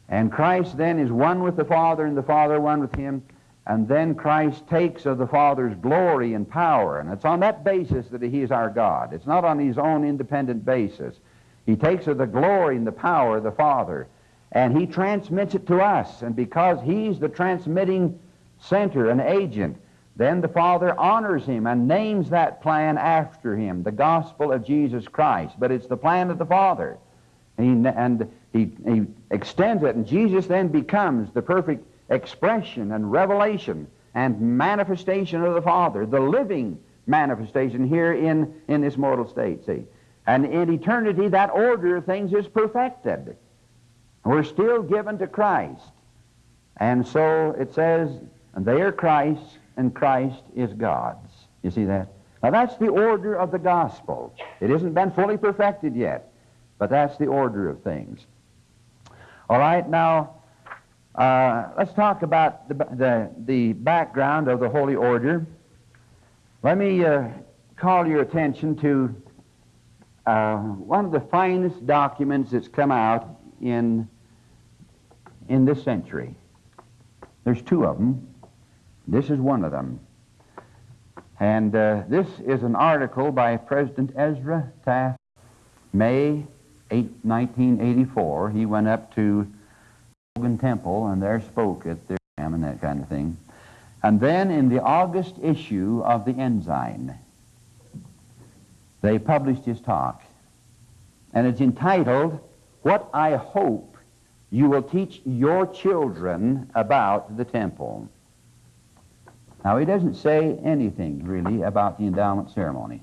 And Christ then is one with the Father and the Father one with Him. And then Christ takes of the Father's glory and power. And it's on that basis that He is our God. It's not on His own independent basis. He takes of the glory and the power of the Father and He transmits it to us. And because He's the transmitting center and agent, then the Father honors Him and names that plan after Him, the gospel of Jesus Christ. But it's the plan of the Father. And he, and he, he extends it, and Jesus then becomes the perfect expression and revelation and manifestation of the Father, the living manifestation here in, in this mortal state, see. And in eternity, that order of things is perfected. We're still given to Christ. And so it says, and they are Christ's, and Christ is God's. You see that? Now that's the order of the gospel. It hasn't been fully perfected yet, but that's the order of things. All right, now uh, let's talk about the, the, the, background of the Holy Order. Let me uh, call your attention to uh, one of the finest documents that's come out in, in this century. There's two of them. This is one of them. And uh, this is an article by President Ezra Taft, May 8, 1984. He went up to Logan Temple and there spoke at their and that kind of thing. And then in the August issue of the Ensign, they published his talk. And it's entitled, What I Hope You Will Teach Your Children About the Temple. Now, he doesn't say anything really about the endowment ceremony.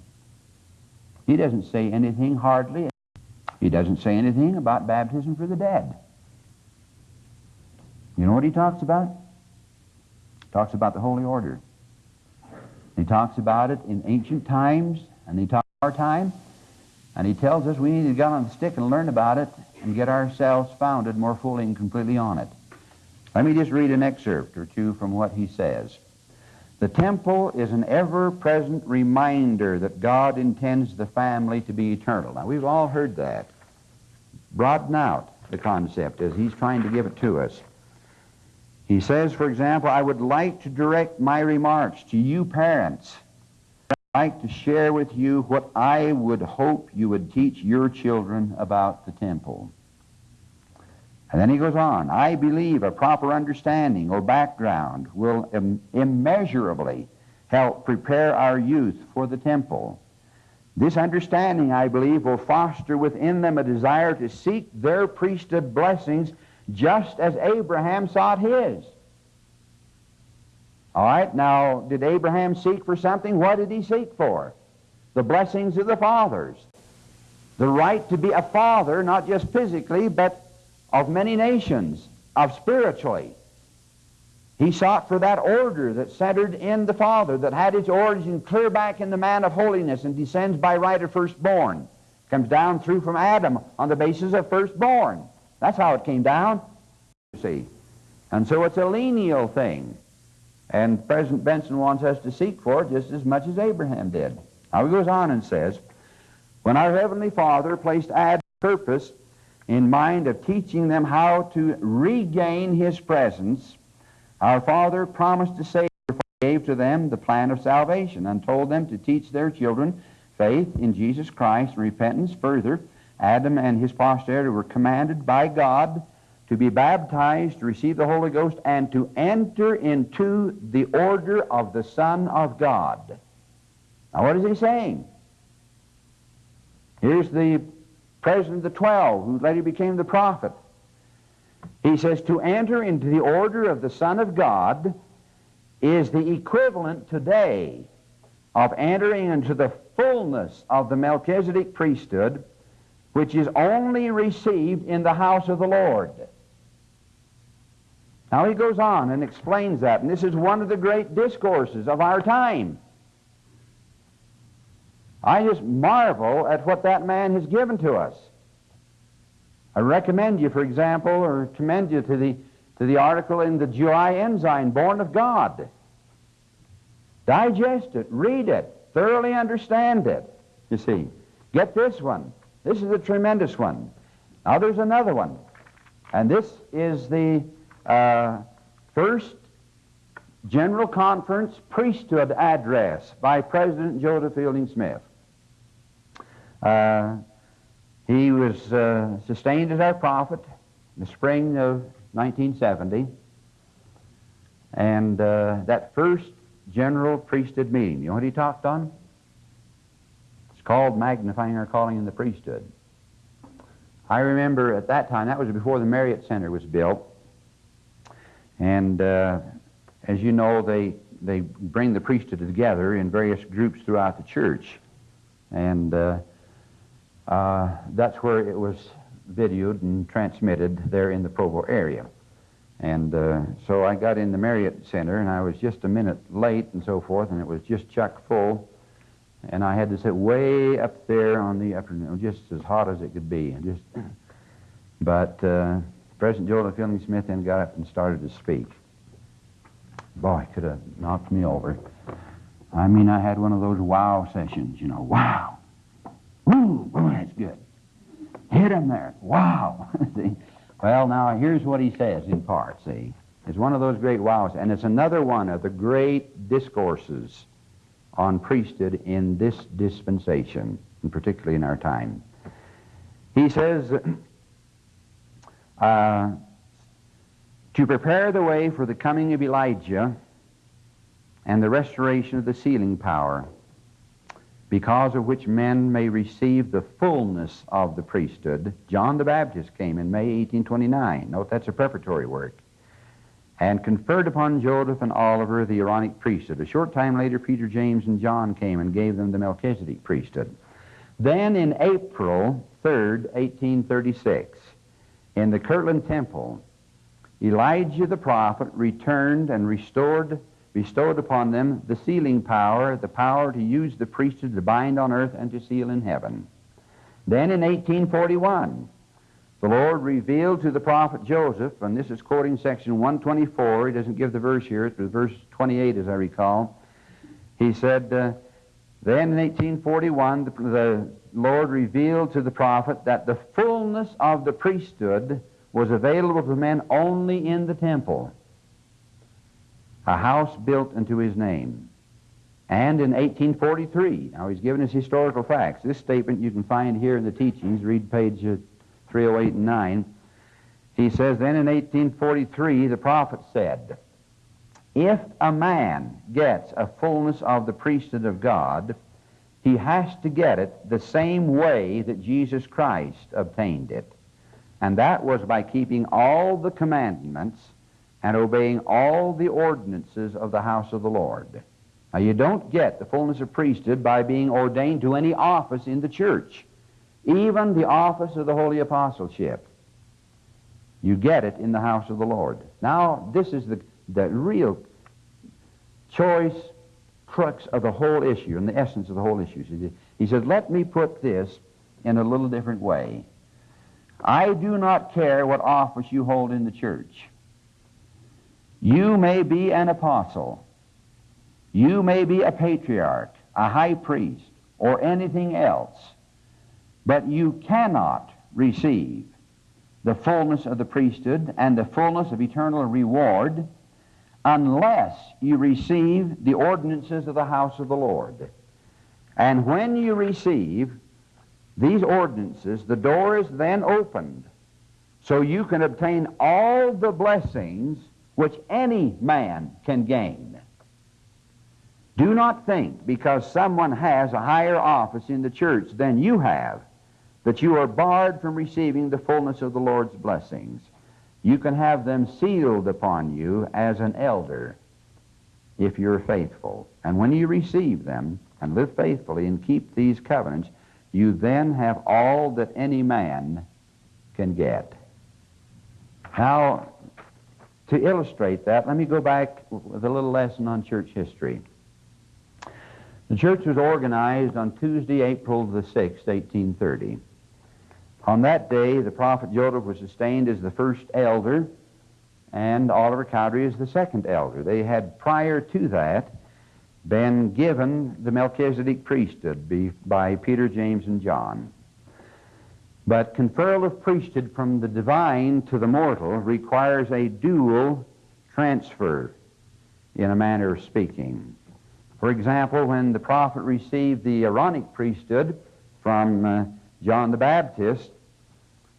He doesn't say anything hardly. He doesn't say anything about baptism for the dead. You know what he talks about? He talks about the Holy Order. He talks about it in ancient times, and he talks our time, and he tells us we need to get on the stick and learn about it and get ourselves founded more fully and completely on it. Let me just read an excerpt or two from what he says. The temple is an ever-present reminder that God intends the family to be eternal. Now, we've all heard that. Broaden out the concept as he's trying to give it to us. He says, for example, I would like to direct my remarks to you parents. I'd like to share with you what I would hope you would teach your children about the temple. And then he goes on, I believe a proper understanding or background will Im immeasurably help prepare our youth for the temple. This understanding, I believe, will foster within them a desire to seek their priesthood blessings just as Abraham sought his. All right, now, did Abraham seek for something? What did he seek for? The blessings of the fathers. The right to be a father, not just physically, but of many nations, of spiritually. He sought for that order that centered in the Father, that had its origin clear back in the man of holiness and descends by right of firstborn. Comes down through from Adam on the basis of firstborn. That's how it came down, you see. And so it's a lineal thing. And President Benson wants us to seek for it just as much as Abraham did. Now he goes on and says, When our Heavenly Father placed Adam's purpose in mind of teaching them how to regain his presence, our Father promised to save gave to them the plan of salvation and told them to teach their children faith in Jesus Christ and repentance further Adam and his posterity were commanded by God to be baptized, to receive the Holy Ghost, and to enter into the order of the Son of God. Now, what is he saying? Here's the president of the twelve, who later became the prophet. He says, to enter into the order of the Son of God is the equivalent today of entering into the fullness of the Melchizedek priesthood which is only received in the house of the Lord. Now he goes on and explains that, and this is one of the great discourses of our time. I just marvel at what that man has given to us. I recommend you, for example, or commend you to the, to the article in the July Ensign, Born of God. Digest it, read it, thoroughly understand it. You see, get this one. This is a tremendous one. Now there's another one. And this is the uh, first General Conference Priesthood Address by President Joseph Fielding Smith. Uh, he was uh, sustained as our prophet in the spring of 1970. And uh, that first general priesthood meeting, you know what he talked on? It's called Magnifying Our Calling in the Priesthood. I remember at that time, that was before the Marriott Center was built. And uh, as you know, they, they bring the priesthood together in various groups throughout the church. And uh, that's where it was videoed and transmitted there in the Provo area. And uh, so I got in the Marriott Center, and I was just a minute late and so forth, and it was just chock full. And I had to sit way up there on the upper, just as hot as it could be. And just, (clears throat) but uh, President Joseph Fielding Smith then got up and started to speak. Boy, could have knocked me over. I mean, I had one of those wow sessions, you know, wow. Boy, that's good. Hit him there. Wow. (laughs) see? Well, now here's what he says in part, see. It's one of those great wows, and it's another one of the great discourses on priesthood in this dispensation, and particularly in our time. He says, (clears throat) uh, to prepare the way for the coming of Elijah and the restoration of the sealing power, because of which men may receive the fullness of the priesthood. John the Baptist came in May 1829. Note that's a preparatory work. And conferred upon Joseph and Oliver the Aaronic priesthood. A short time later, Peter, James, and John came and gave them the Melchizedek priesthood. Then in April 3rd, 1836, in the Kirtland Temple, Elijah the prophet returned and restored bestowed upon them the sealing power, the power to use the priesthood to bind on earth and to seal in heaven. Then in 1841, the Lord revealed to the prophet Joseph, and this is quoting section 124, he doesn't give the verse here, it's verse 28 as I recall. He said, uh, then in 1841, the, the Lord revealed to the prophet that the fullness of the priesthood was available to men only in the temple a house built unto his name. And in 1843, now he's given us historical facts. This statement you can find here in the teachings, read page uh, 308 and 9. He says, Then in 1843, the prophet said, If a man gets a fullness of the priesthood of God, he has to get it the same way that Jesus Christ obtained it. And that was by keeping all the commandments and obeying all the ordinances of the house of the Lord. Now, you don't get the fullness of priesthood by being ordained to any office in the church, even the office of the holy apostleship. You get it in the house of the Lord. Now, this is the, the real choice crux of the whole issue and the essence of the whole issue. He says, Let me put this in a little different way. I do not care what office you hold in the church. You may be an apostle. You may be a patriarch, a high priest, or anything else. But you cannot receive the fullness of the priesthood and the fullness of eternal reward unless you receive the ordinances of the house of the Lord. And when you receive these ordinances, the door is then opened so you can obtain all the blessings which any man can gain. Do not think because someone has a higher office in the church than you have that you are barred from receiving the fullness of the Lord's blessings. You can have them sealed upon you as an elder if you're faithful. And when you receive them and live faithfully and keep these covenants, you then have all that any man can get. Now, to illustrate that, let me go back with a little lesson on church history. The church was organized on Tuesday, April the 6th, 1830. On that day, the prophet Joseph was sustained as the first elder, and Oliver Cowdery as the second elder. They had, prior to that, been given the Melchizedek priesthood by Peter, James, and John. But conferral of priesthood from the divine to the mortal requires a dual transfer, in a manner of speaking. For example, when the prophet received the Aaronic priesthood from uh, John the Baptist,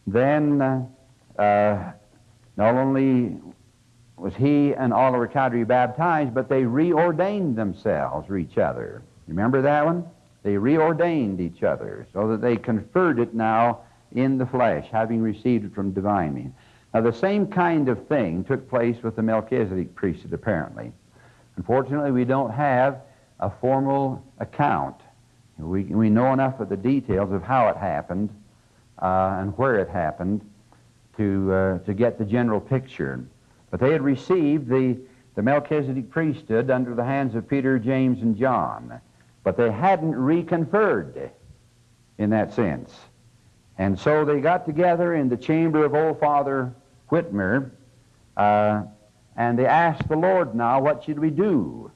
then uh, uh, not only was he and Oliver Cowdery baptized, but they reordained themselves for each other. Remember that one? They reordained each other so that they conferred it now in the flesh, having received it from divine means. Now, the same kind of thing took place with the Melchizedek priesthood, apparently. Unfortunately, we don't have a formal account. We, we know enough of the details of how it happened uh, and where it happened to, uh, to get the general picture. But they had received the, the Melchizedek priesthood under the hands of Peter, James, and John. But they hadn't reconferred in that sense. And so they got together in the chamber of old Father Whitmer, uh, and they asked the Lord now, what should we do?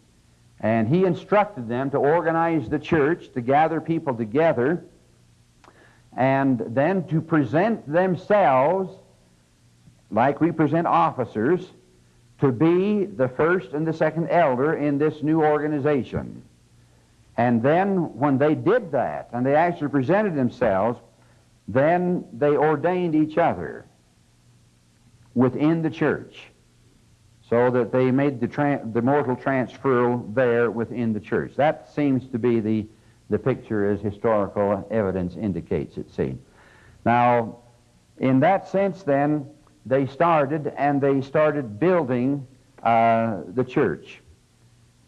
And he instructed them to organize the church, to gather people together, and then to present themselves like we present officers to be the first and the second elder in this new organization. And then when they did that, and they actually presented themselves, then they ordained each other within the church so that they made the, the mortal transfer there within the church. That seems to be the, the picture as historical evidence indicates it, seems. Now, in that sense, then, they started and they started building uh, the church.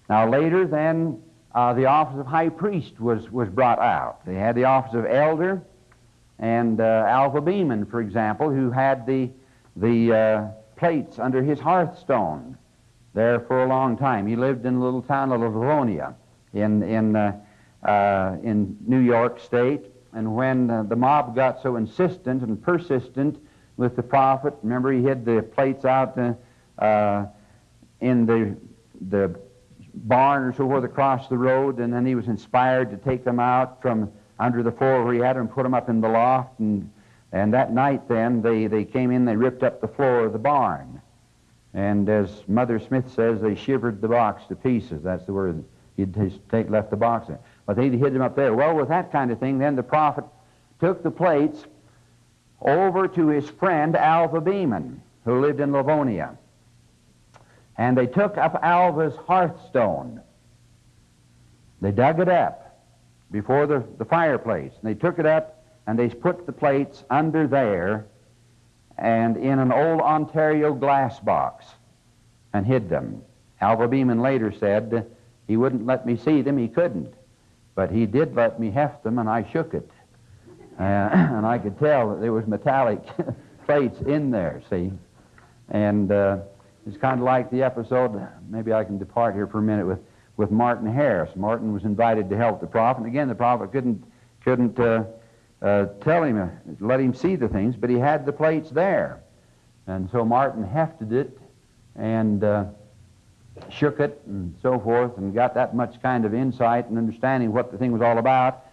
Now, later, then, uh, the office of high priest was, was brought out. They had the office of elder, and uh, Alva Beeman, for example, who had the, the uh, plates under his hearthstone there for a long time. He lived in a little town of Livonia in, in, uh, uh, in New York State. And when uh, the mob got so insistent and persistent with the prophet, remember he hid the plates out uh, uh, in the, the barn or so forth across the road, and then he was inspired to take them out from under the floor where he had them, and put them up in the loft, and, and that night then they, they came in, they ripped up the floor of the barn. And as Mother Smith says, they shivered the box to pieces. That's the word he'd take, left the box in. But they hid them up there. Well, with that kind of thing, then the prophet took the plates over to his friend Alva Beeman, who lived in Livonia. And they took up Alva's hearthstone. They dug it up before the, the fireplace. And they took it up and they put the plates under there and in an old Ontario glass box and hid them. Alva Beeman later said he wouldn't let me see them, he couldn't. But he did let me heft them and I shook it. Uh, (clears throat) and I could tell that there was metallic (laughs) plates in there, see. And uh, it's kind of like the episode, maybe I can depart here for a minute with with Martin Harris. Martin was invited to help the prophet. And again, the prophet couldn't, couldn't uh, uh, tell him, uh, let him see the things, but he had the plates there. And so Martin hefted it and uh, shook it and so forth and got that much kind of insight and understanding what the thing was all about.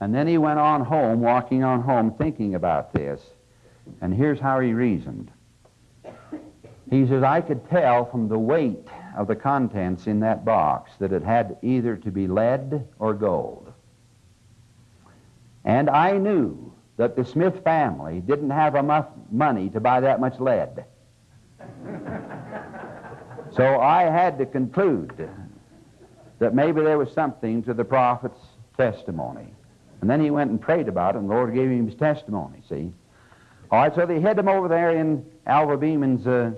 And then he went on home, walking on home, thinking about this. And here's how he reasoned. He says, I could tell from the weight of the contents in that box that it had either to be lead or gold. And I knew that the Smith family didn't have enough money to buy that much lead. so I had to conclude that maybe there was something to the prophet's testimony. And then he went and prayed about it, and the Lord gave him his testimony, see? All right, so they hid him over there in Alva Beeman's uh,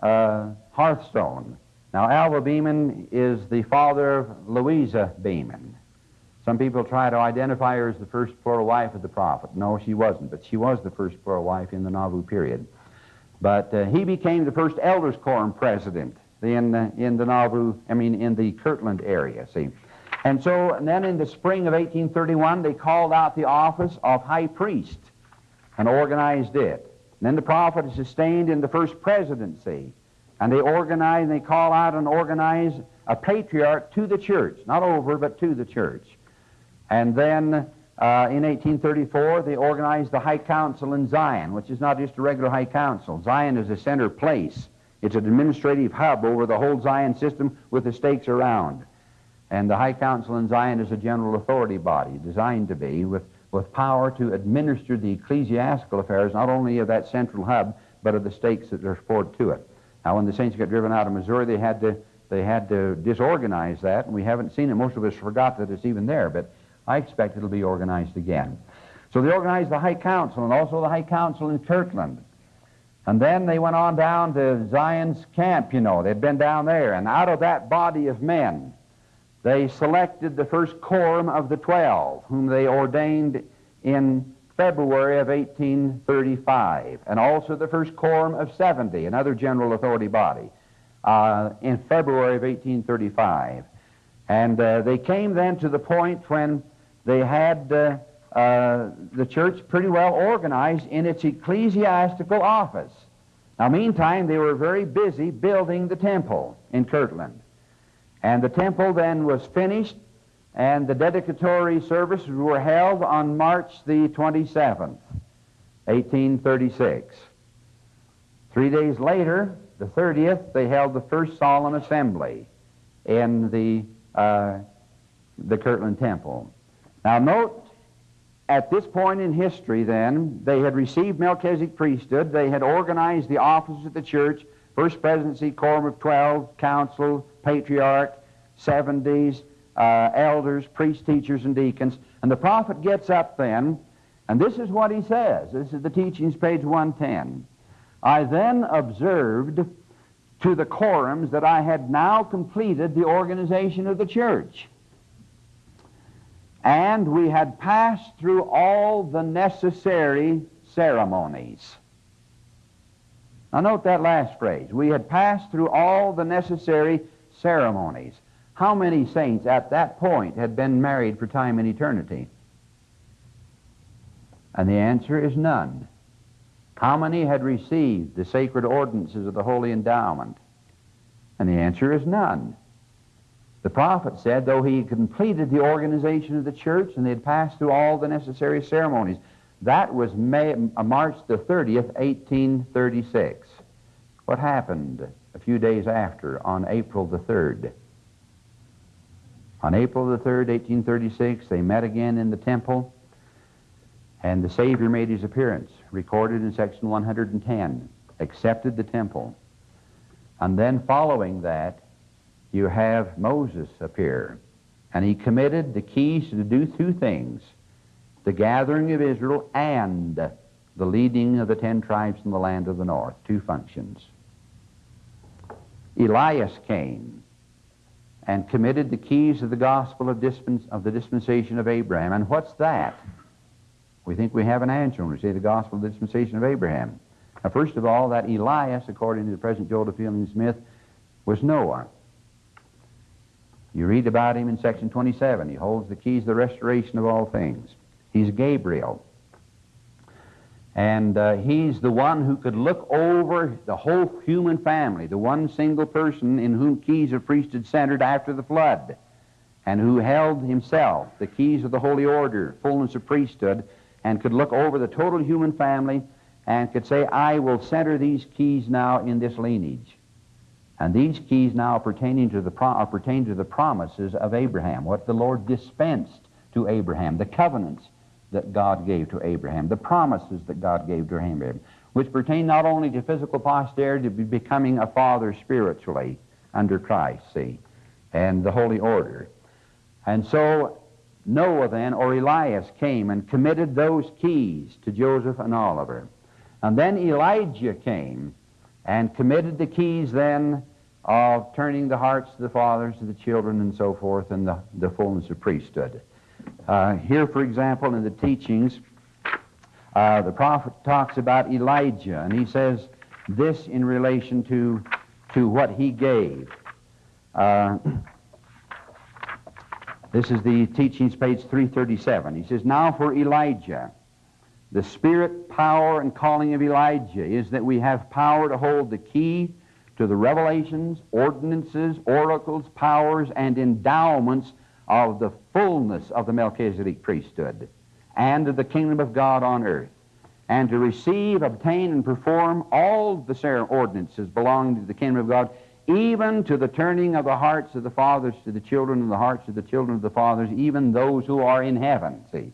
uh, hearthstone. Now, Alva Beeman is the father of Louisa Beeman. Some people try to identify her as the first plural wife of the prophet. No, she wasn't, but she was the first plural wife in the Nauvoo period. But uh, he became the first elders quorum president in, uh, in the Nauvoo, I mean, in the Kirtland area, see. And so and then in the spring of 1831, they called out the office of high priest and organized it. And then the prophet is sustained in the first presidency. And they organize, and they call out and organize a patriarch to the church, not over, but to the church. And then uh, in 1834, they organized the High Council in Zion, which is not just a regular High Council. Zion is a center place. It's an administrative hub over the whole Zion system with the stakes around. And the High Council in Zion is a general authority body designed to be with, with power to administer the ecclesiastical affairs, not only of that central hub, but of the stakes that are poured to it. Now, when the saints got driven out of Missouri, they had to they had to disorganize that, and we haven't seen it. Most of us forgot that it's even there, but I expect it'll be organized again. So they organized the High Council and also the High Council in Kirtland. And then they went on down to Zion's camp, you know. They'd been down there. And out of that body of men, they selected the first quorum of the twelve, whom they ordained in February of 1835, and also the first quorum of 70, another general authority body uh, in February of 1835. And uh, they came then to the point when they had uh, uh, the church pretty well organized in its ecclesiastical office. Now, meantime, they were very busy building the temple in Kirtland. And the temple then was finished, and the dedicatory services were held on March the 27th, 1836. Three days later, the 30th, they held the first solemn assembly in the, uh, the Kirtland Temple. Now, note, at this point in history, then, they had received Melchizedek priesthood, they had organized the offices of the church, first presidency, quorum of 12, council, patriarch, 70s, uh, elders, priests, teachers, and deacons. And the prophet gets up then, and this is what he says. This is the teachings, page 110. I then observed to the quorums that I had now completed the organization of the church. And we had passed through all the necessary ceremonies. Now, note that last phrase. We had passed through all the necessary ceremonies. How many saints at that point had been married for time and eternity? And the answer is none. How many had received the sacred ordinances of the holy endowment? And the answer is none. The prophet said, though he had completed the organization of the church and they had passed through all the necessary ceremonies, that was May, uh, March the 30th, 1836. What happened a few days after, on April the 3rd? On April the 3rd, 1836, they met again in the temple and the Savior made his appearance, recorded in section 110, accepted the temple. And then following that, you have Moses appear. And he committed the keys to do two things the gathering of Israel and the leading of the ten tribes in the land of the north. Two functions. Elias came and committed the keys of the gospel of, dispens- of the dispensation of Abraham. And what's that? We think we have an answer when we say the gospel of the dispensation of Abraham. Now, first of all, that Elias, according to the President Joseph Fielding Smith, was Noah. You read about him in section 27. He holds the keys to the restoration of all things. He's Gabriel. And uh, he's the one who could look over the whole human family, the one single person in whom keys of priesthood centered after the flood, and who held himself the keys of the holy order, fullness of priesthood, and could look over the total human family and could say, I will center these keys now in this lineage. And these keys now pertaining to the pro- pertain to the promises of Abraham, what the Lord dispensed to Abraham, the covenants that God gave to Abraham, the promises that God gave to Abraham, which pertain not only to physical posterity, but becoming a father spiritually under Christ, see, and the holy order. And so Noah then, or Elias, came and committed those keys to Joseph and Oliver. And then Elijah came and committed the keys then of turning the hearts of the fathers to the children and so forth and the, the fullness of priesthood. Uh, here, for example, in the teachings, uh, the prophet talks about Elijah, and he says, this in relation to, to what he gave. Uh, this is the teachings, page 337. He says, Now for Elijah. The spirit, power, and calling of Elijah is that we have power to hold the key to the revelations, ordinances, oracles, powers, and endowments of the fullness of the Melchizedek priesthood and of the kingdom of God on earth, and to receive, obtain, and perform all the ordinances belonging to the kingdom of God, even to the turning of the hearts of the fathers to the children, and the hearts of the children of the fathers, even those who are in heaven. See?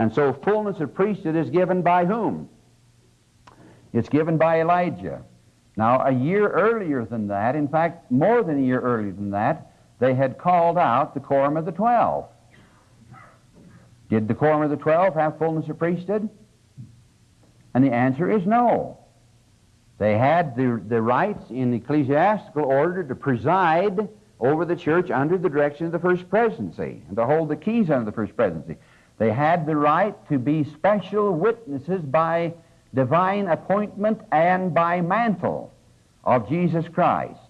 And so fullness of priesthood is given by whom? It's given by Elijah. Now, a year earlier than that, in fact, more than a year earlier than that, they had called out the quorum of the twelve. Did the quorum of the twelve have fullness of priesthood? And the answer is no. They had the, the rights in ecclesiastical order to preside over the church under the direction of the first presidency and to hold the keys under the first presidency. They had the right to be special witnesses by divine appointment and by mantle of Jesus Christ.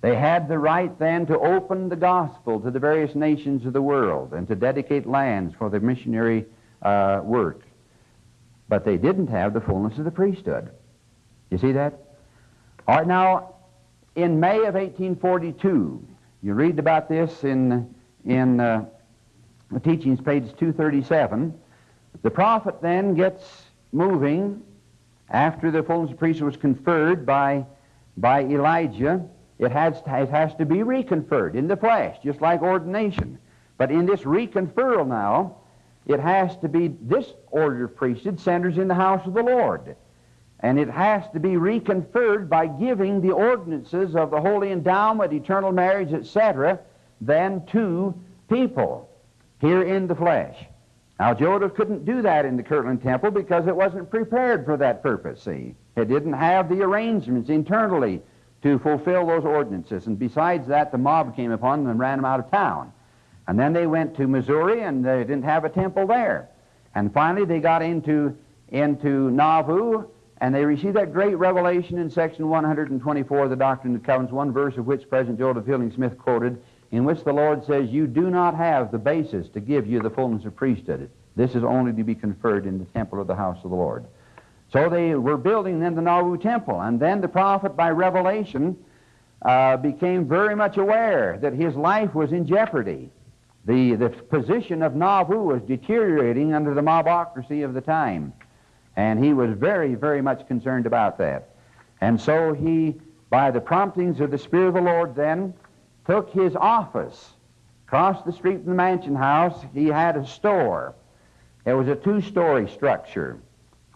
They had the right then to open the gospel to the various nations of the world and to dedicate lands for the missionary uh, work. But they didn't have the fullness of the priesthood. You see that? All right, now, in May of 1842, you read about this in, in uh, the teachings, page 237. The prophet then gets moving after the fullness of priesthood was conferred by, by Elijah. It has, it has to be reconferred in the flesh, just like ordination. But in this reconferral now, it has to be, this order of priesthood centers in the house of the Lord. And it has to be reconferred by giving the ordinances of the holy endowment, eternal marriage, etc., then to people here in the flesh. Now, Joseph couldn't do that in the Kirtland Temple because it wasn't prepared for that purpose, see. It didn't have the arrangements internally to fulfill those ordinances. And besides that, the mob came upon them and ran them out of town. And then they went to Missouri and they didn't have a temple there. And finally, they got into, into Nauvoo and they received that great revelation in section 124 of the Doctrine and Covenants, one verse of which President Joseph Fielding Smith quoted in which the Lord says, You do not have the basis to give you the fullness of priesthood. This is only to be conferred in the temple of the house of the Lord. So they were building then the Nauvoo temple, and then the prophet by revelation uh, became very much aware that his life was in jeopardy. The, the position of Nauvoo was deteriorating under the mobocracy of the time, and he was very, very much concerned about that. And so he, by the promptings of the Spirit of the Lord, then took his office. Across the street from the mansion house, he had a store. It was a two story structure.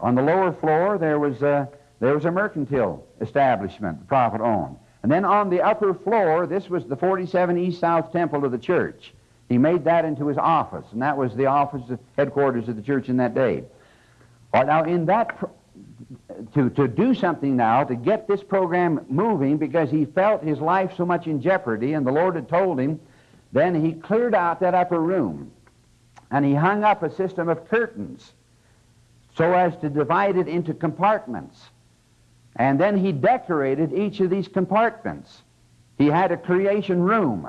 On the lower floor, there was, a, there was a mercantile establishment the prophet owned. And then on the upper floor, this was the 47 East South Temple of the church. He made that into his office, and that was the office, headquarters of the church in that day. Right, now, in that to, to do something now to get this program moving because he felt his life so much in jeopardy, and the Lord had told him, then he cleared out that upper room and he hung up a system of curtains so as to divide it into compartments. And then he decorated each of these compartments. He had a creation room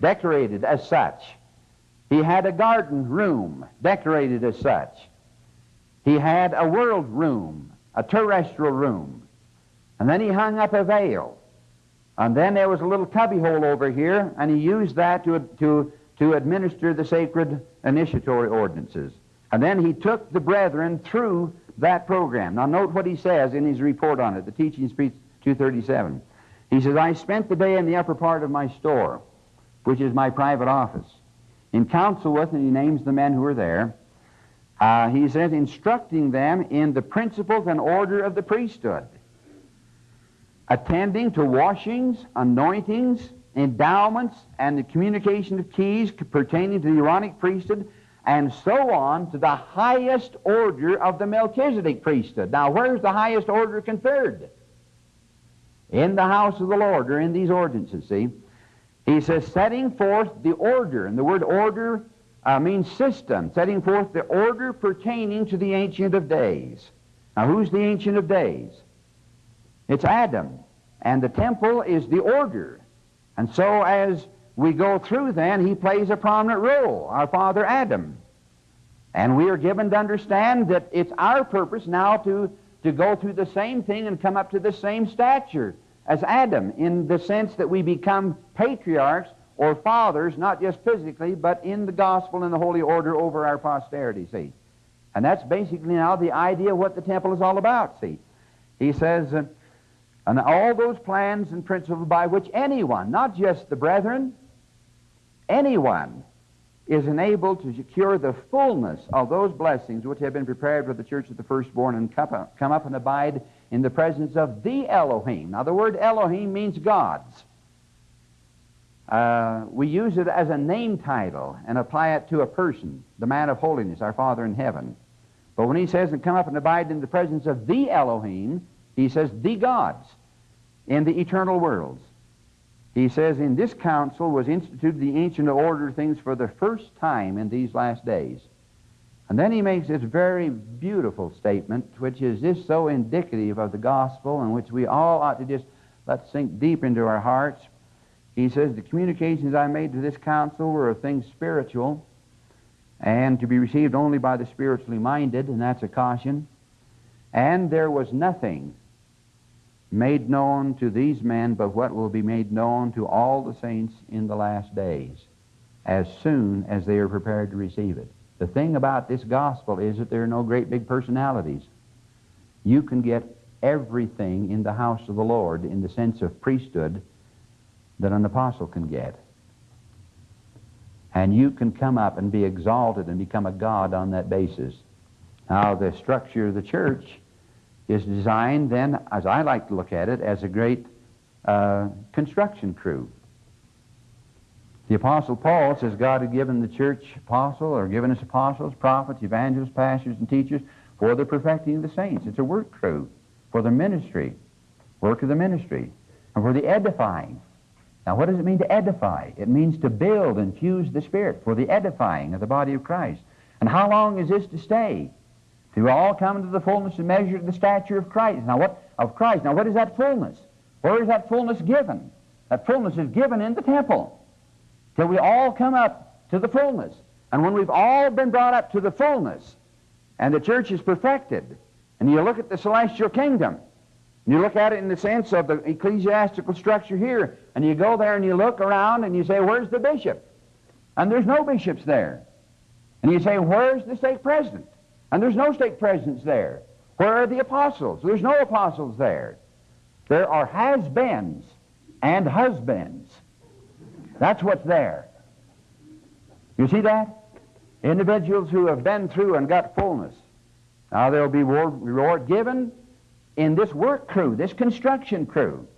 decorated as such. He had a garden room decorated as such. He had a world room a terrestrial room. And then he hung up a veil. And then there was a little cubbyhole over here, and he used that to, to, to administer the sacred initiatory ordinances. And then he took the brethren through that program. Now, note what he says in his report on it, the Teachings page 237. He says, I spent the day in the upper part of my store, which is my private office, in council with, and he names the men who were there, uh, he says, instructing them in the principles and order of the priesthood, attending to washings, anointings, endowments, and the communication of keys pertaining to the Aaronic priesthood, and so on to the highest order of the Melchizedek priesthood. Now, where's the highest order conferred? In the house of the Lord, or in these ordinances, see? He says, setting forth the order, and the word order uh, means system, setting forth the order pertaining to the Ancient of Days. Now, who's the Ancient of Days? It's Adam. And the temple is the order. And so as we go through then, he plays a prominent role, our father Adam. And we are given to understand that it's our purpose now to, to go through the same thing and come up to the same stature as Adam in the sense that we become patriarchs or fathers, not just physically, but in the gospel and the holy order over our posterity, see. And that's basically now the idea of what the temple is all about, see. He says, uh, and all those plans and principles by which anyone, not just the brethren, anyone is enabled to secure the fullness of those blessings which have been prepared for the church of the firstborn and come up, and abide in the presence of the Elohim. Now, the word Elohim means gods. Uh, we use it as a name title and apply it to a person, the man of holiness, our Father in heaven. But when he says, and come up and abide in the presence of the Elohim, he says, the gods in the eternal worlds. He says, In this council was instituted the ancient order of things for the first time in these last days. And then he makes this very beautiful statement, which is just so indicative of the gospel, and which we all ought to just let sink deep into our hearts. He says, The communications I made to this council were of things spiritual, and to be received only by the spiritually minded, and that's a caution. And there was nothing made known to these men, but what will be made known to all the saints in the last days, as soon as they are prepared to receive it. The thing about this gospel is that there are no great big personalities. You can get everything in the house of the Lord in the sense of priesthood that an apostle can get. And you can come up and be exalted and become a God on that basis. Now, the structure of the church is designed then, as I like to look at it, as a great uh, construction crew. The Apostle Paul says God had given the church apostle or given us apostles, prophets, evangelists, pastors, and teachers for the perfecting of the saints. It's a work crew for the ministry, work of the ministry, and for the edifying. Now, what does it mean to edify? It means to build and fuse the Spirit for the edifying of the body of Christ. And how long is this to stay? To all come to the fullness and measure the stature of Christ. Now what of Christ? Now what is that fullness? Where is that fullness given? That fullness is given in the temple. Till we all come up to the fullness. And when we've all been brought up to the fullness, and the church is perfected, and you look at the celestial kingdom, and you look at it in the sense of the ecclesiastical structure here, and you go there and you look around and you say, Where's the bishop? And there's no bishops there. And you say, Where's the stake president? And there's no stake presidents there. Where are the apostles? There's no apostles there. There are has-beens and husbands. That's what's there. You see that? Individuals who have been through and got fullness. Now there'll be reward given in this work crew, this construction crew.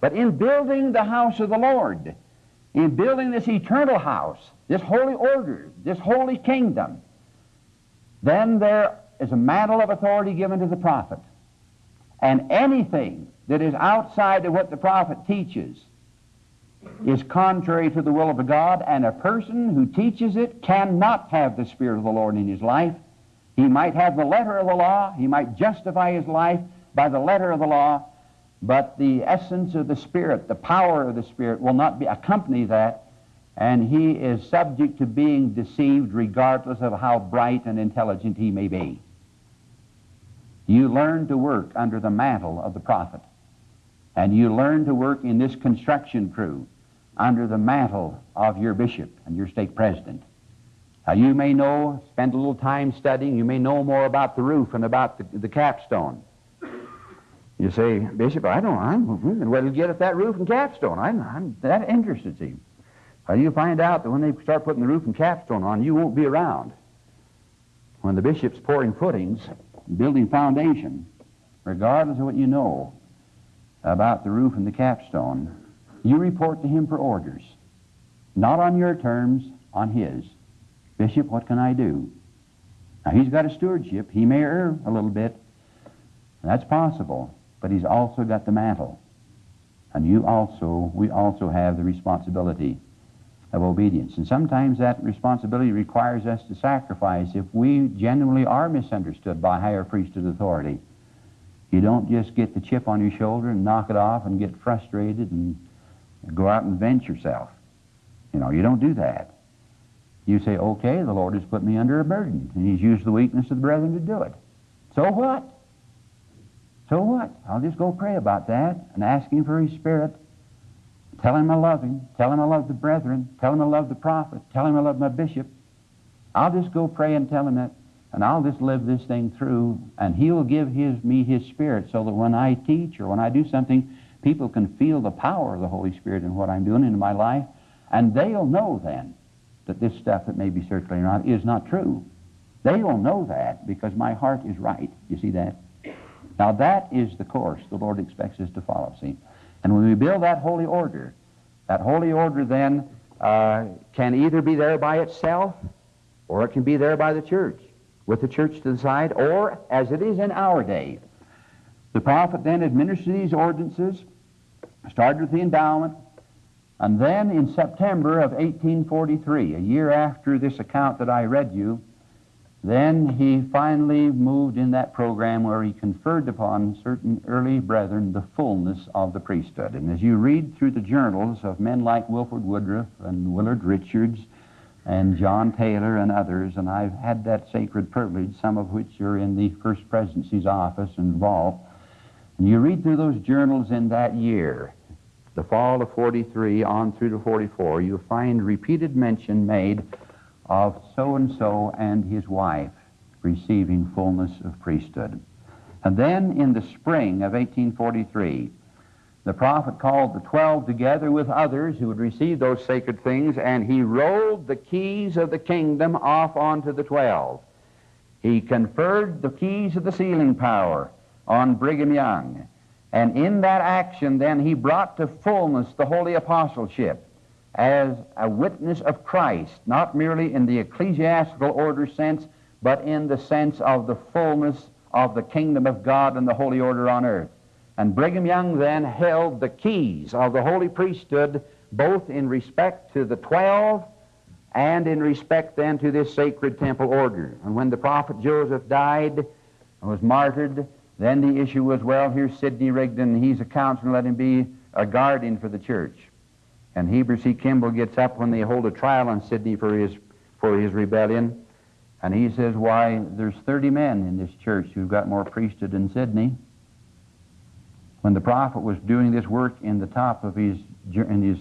But in building the house of the Lord, in building this eternal house, this holy order, this holy kingdom, then there is a mantle of authority given to the prophet. And anything that is outside of what the prophet teaches is contrary to the will of God, and a person who teaches it cannot have the Spirit of the Lord in his life. He might have the letter of the law, he might justify his life by the letter of the law, but the essence of the Spirit, the power of the Spirit, will not be accompany that and he is subject to being deceived regardless of how bright and intelligent he may be. You learn to work under the mantle of the prophet, and you learn to work in this construction crew under the mantle of your bishop and your stake president. Now, you may know, spend a little time studying, you may know more about the roof and about the, the capstone. You say, Bishop, I don't, I'm hmm, well to get at that roof and capstone. I'm, I'm that interested, see. You find out that when they start putting the roof and capstone on, you won't be around. When the bishop's pouring footings, building foundation, regardless of what you know about the roof and the capstone, you report to him for orders. Not on your terms, on his. Bishop, what can I do? Now, he's got a stewardship. He may err a little bit. That's possible. But he's also got the mantle. And you also, we also have the responsibility of obedience. And sometimes that responsibility requires us to sacrifice if we genuinely are misunderstood by higher priesthood authority. You don't just get the chip on your shoulder and knock it off and get frustrated and go out and vent yourself. You know, you don't do that. You say, okay, the Lord has put me under a burden, and He's used the weakness of the brethren to do it. So what? So what? I'll just go pray about that and ask Him for His Spirit. Tell Him I love Him. Tell Him I love the brethren. Tell Him I love the prophet. Tell Him I love my bishop. I'll just go pray and tell Him that, and I'll just live this thing through, and He will give his, me His Spirit so that when I teach or when I do something, people can feel the power of the Holy Spirit in what I'm doing in my life, and they'll know then that this stuff that may be circulating around is not true. They will know that because my heart is right. You see that? Now that is the course the Lord expects us to follow, see? And when we build that holy order, that holy order then uh, can either be there by itself or it can be there by the church, with the church to the side, or as it is in our day. The prophet then administered these ordinances, started with the endowment, and then in September of 1843, a year after this account that I read you, then he finally moved in that program where he conferred upon certain early brethren the fullness of the priesthood. And as you read through the journals of men like Wilford Woodruff and Willard Richards and John Taylor and others, and I've had that sacred privilege, some of which are in the First Presidency's office involved, and you read through those journals in that year, the fall of 43 on through to 44, you find repeated mention made of so and so and his wife receiving fullness of priesthood. And then in the spring of 1843, the prophet called the twelve together with others who would receive those sacred things, and he rolled the keys of the kingdom off onto the twelve. He conferred the keys of the sealing power on Brigham Young. And in that action, then, he brought to fullness the holy apostleship as a witness of Christ, not merely in the ecclesiastical order sense, but in the sense of the fullness of the kingdom of God and the holy order on earth. And Brigham Young then held the keys of the holy priesthood, both in respect to the twelve and in respect then to this sacred temple order. And when the prophet Joseph died and was martyred, then the issue was, well, here's Sidney Rigdon. He's a counselor. Let him be a guardian for the church. And Heber C. Kimball gets up when they hold a trial on Sidney for his, for his rebellion. And he says, why, there's 30 men in this church who've got more priesthood than Sidney. When the prophet was doing this work in the top of his, in his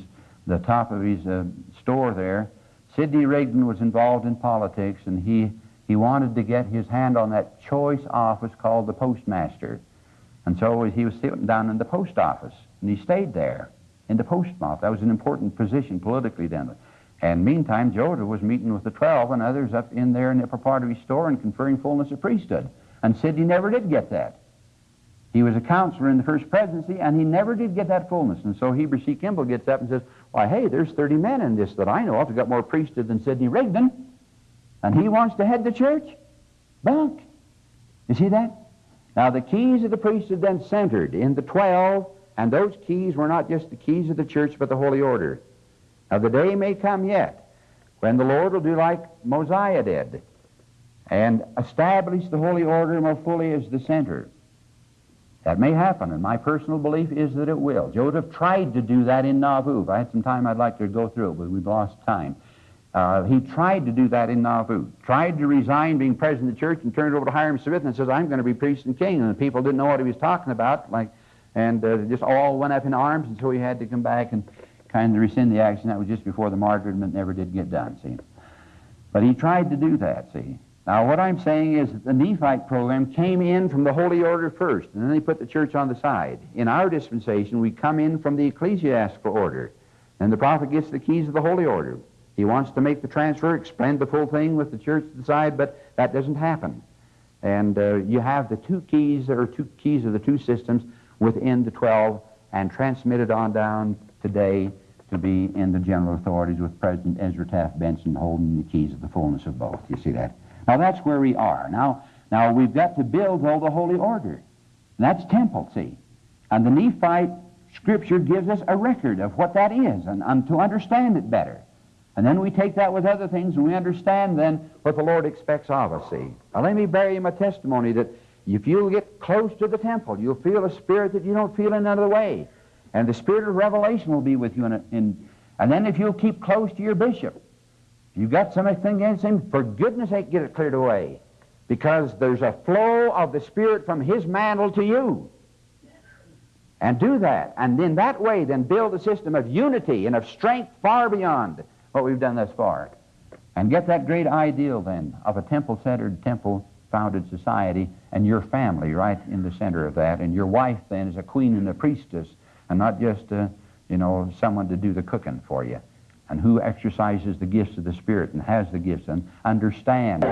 the top of his uh, store there, Sidney Rigdon was involved in politics, and he he wanted to get his hand on that choice office called the postmaster. And so he was sitting down in the post office, and he stayed there in the post office. That was an important position politically then. And meantime, Joseph was meeting with the twelve and others up in there in the upper part of his store and conferring fullness of priesthood. And Sidney never did get that. He was a counselor in the first presidency, and he never did get that fullness. And so Heber C. Kimball gets up and says, Why, hey, there's 30 men in this that I know of who got more priesthood than Sidney Rigdon and he wants to head the church? Bunk. You see that? Now, the keys of the priesthood then centered in the twelve, and those keys were not just the keys of the church, but the holy order. Now, the day may come yet when the Lord will do like Mosiah did and establish the holy order more fully as the center. That may happen, and my personal belief is that it will. Joseph tried to do that in Nauvoo. If I had some time, I'd like to go through it, but we've lost time. Uh, he tried to do that in Nauvoo. Tried to resign being president of the church and turned over to Hyrum Smith and says, I'm going to be priest and king. And the people didn't know what he was talking about, like, and uh, just all went up in arms, and so he had to come back and kind of rescind the action. That was just before the martyrdom. Never did get done, see. But he tried to do that, see. Now, what I'm saying is that the Nephite program came in from the Holy Order first, and then they put the church on the side. In our dispensation, we come in from the ecclesiastical order, and the prophet gets the keys of the Holy Order. He wants to make the transfer, explain the full thing with the church to the side, but that doesn't happen. And uh, you have the two keys, or two keys of the two systems within the 12 and transmitted on down today to be in the general authorities with President Ezra Taft Benson holding the keys of the fullness of both. You see that? Now that's where we are. Now, now we've got to build all the holy order. That's temple, see. And the Nephite scripture gives us a record of what that is and, and to understand it better. And then we take that with other things and we understand then what the Lord expects of us, see. Now let me bear you my testimony that if you'll get close to the temple, you'll feel a spirit that you don't feel in another way. And the spirit of revelation will be with you. In, a, in and then if you'll keep close to your bishop, if you've got something against him, for goodness sake, get it cleared away. Because there's a flow of the Spirit from his mantle to you. And do that. And in that way, then build a system of unity and of strength far beyond what we've done thus far. And get that great ideal then of a temple centered, temple founded society and your family right in the center of that. And your wife then is a queen and a priestess and not just, uh, you know, someone to do the cooking for you. And who exercises the gifts of the Spirit and has the gifts and understands.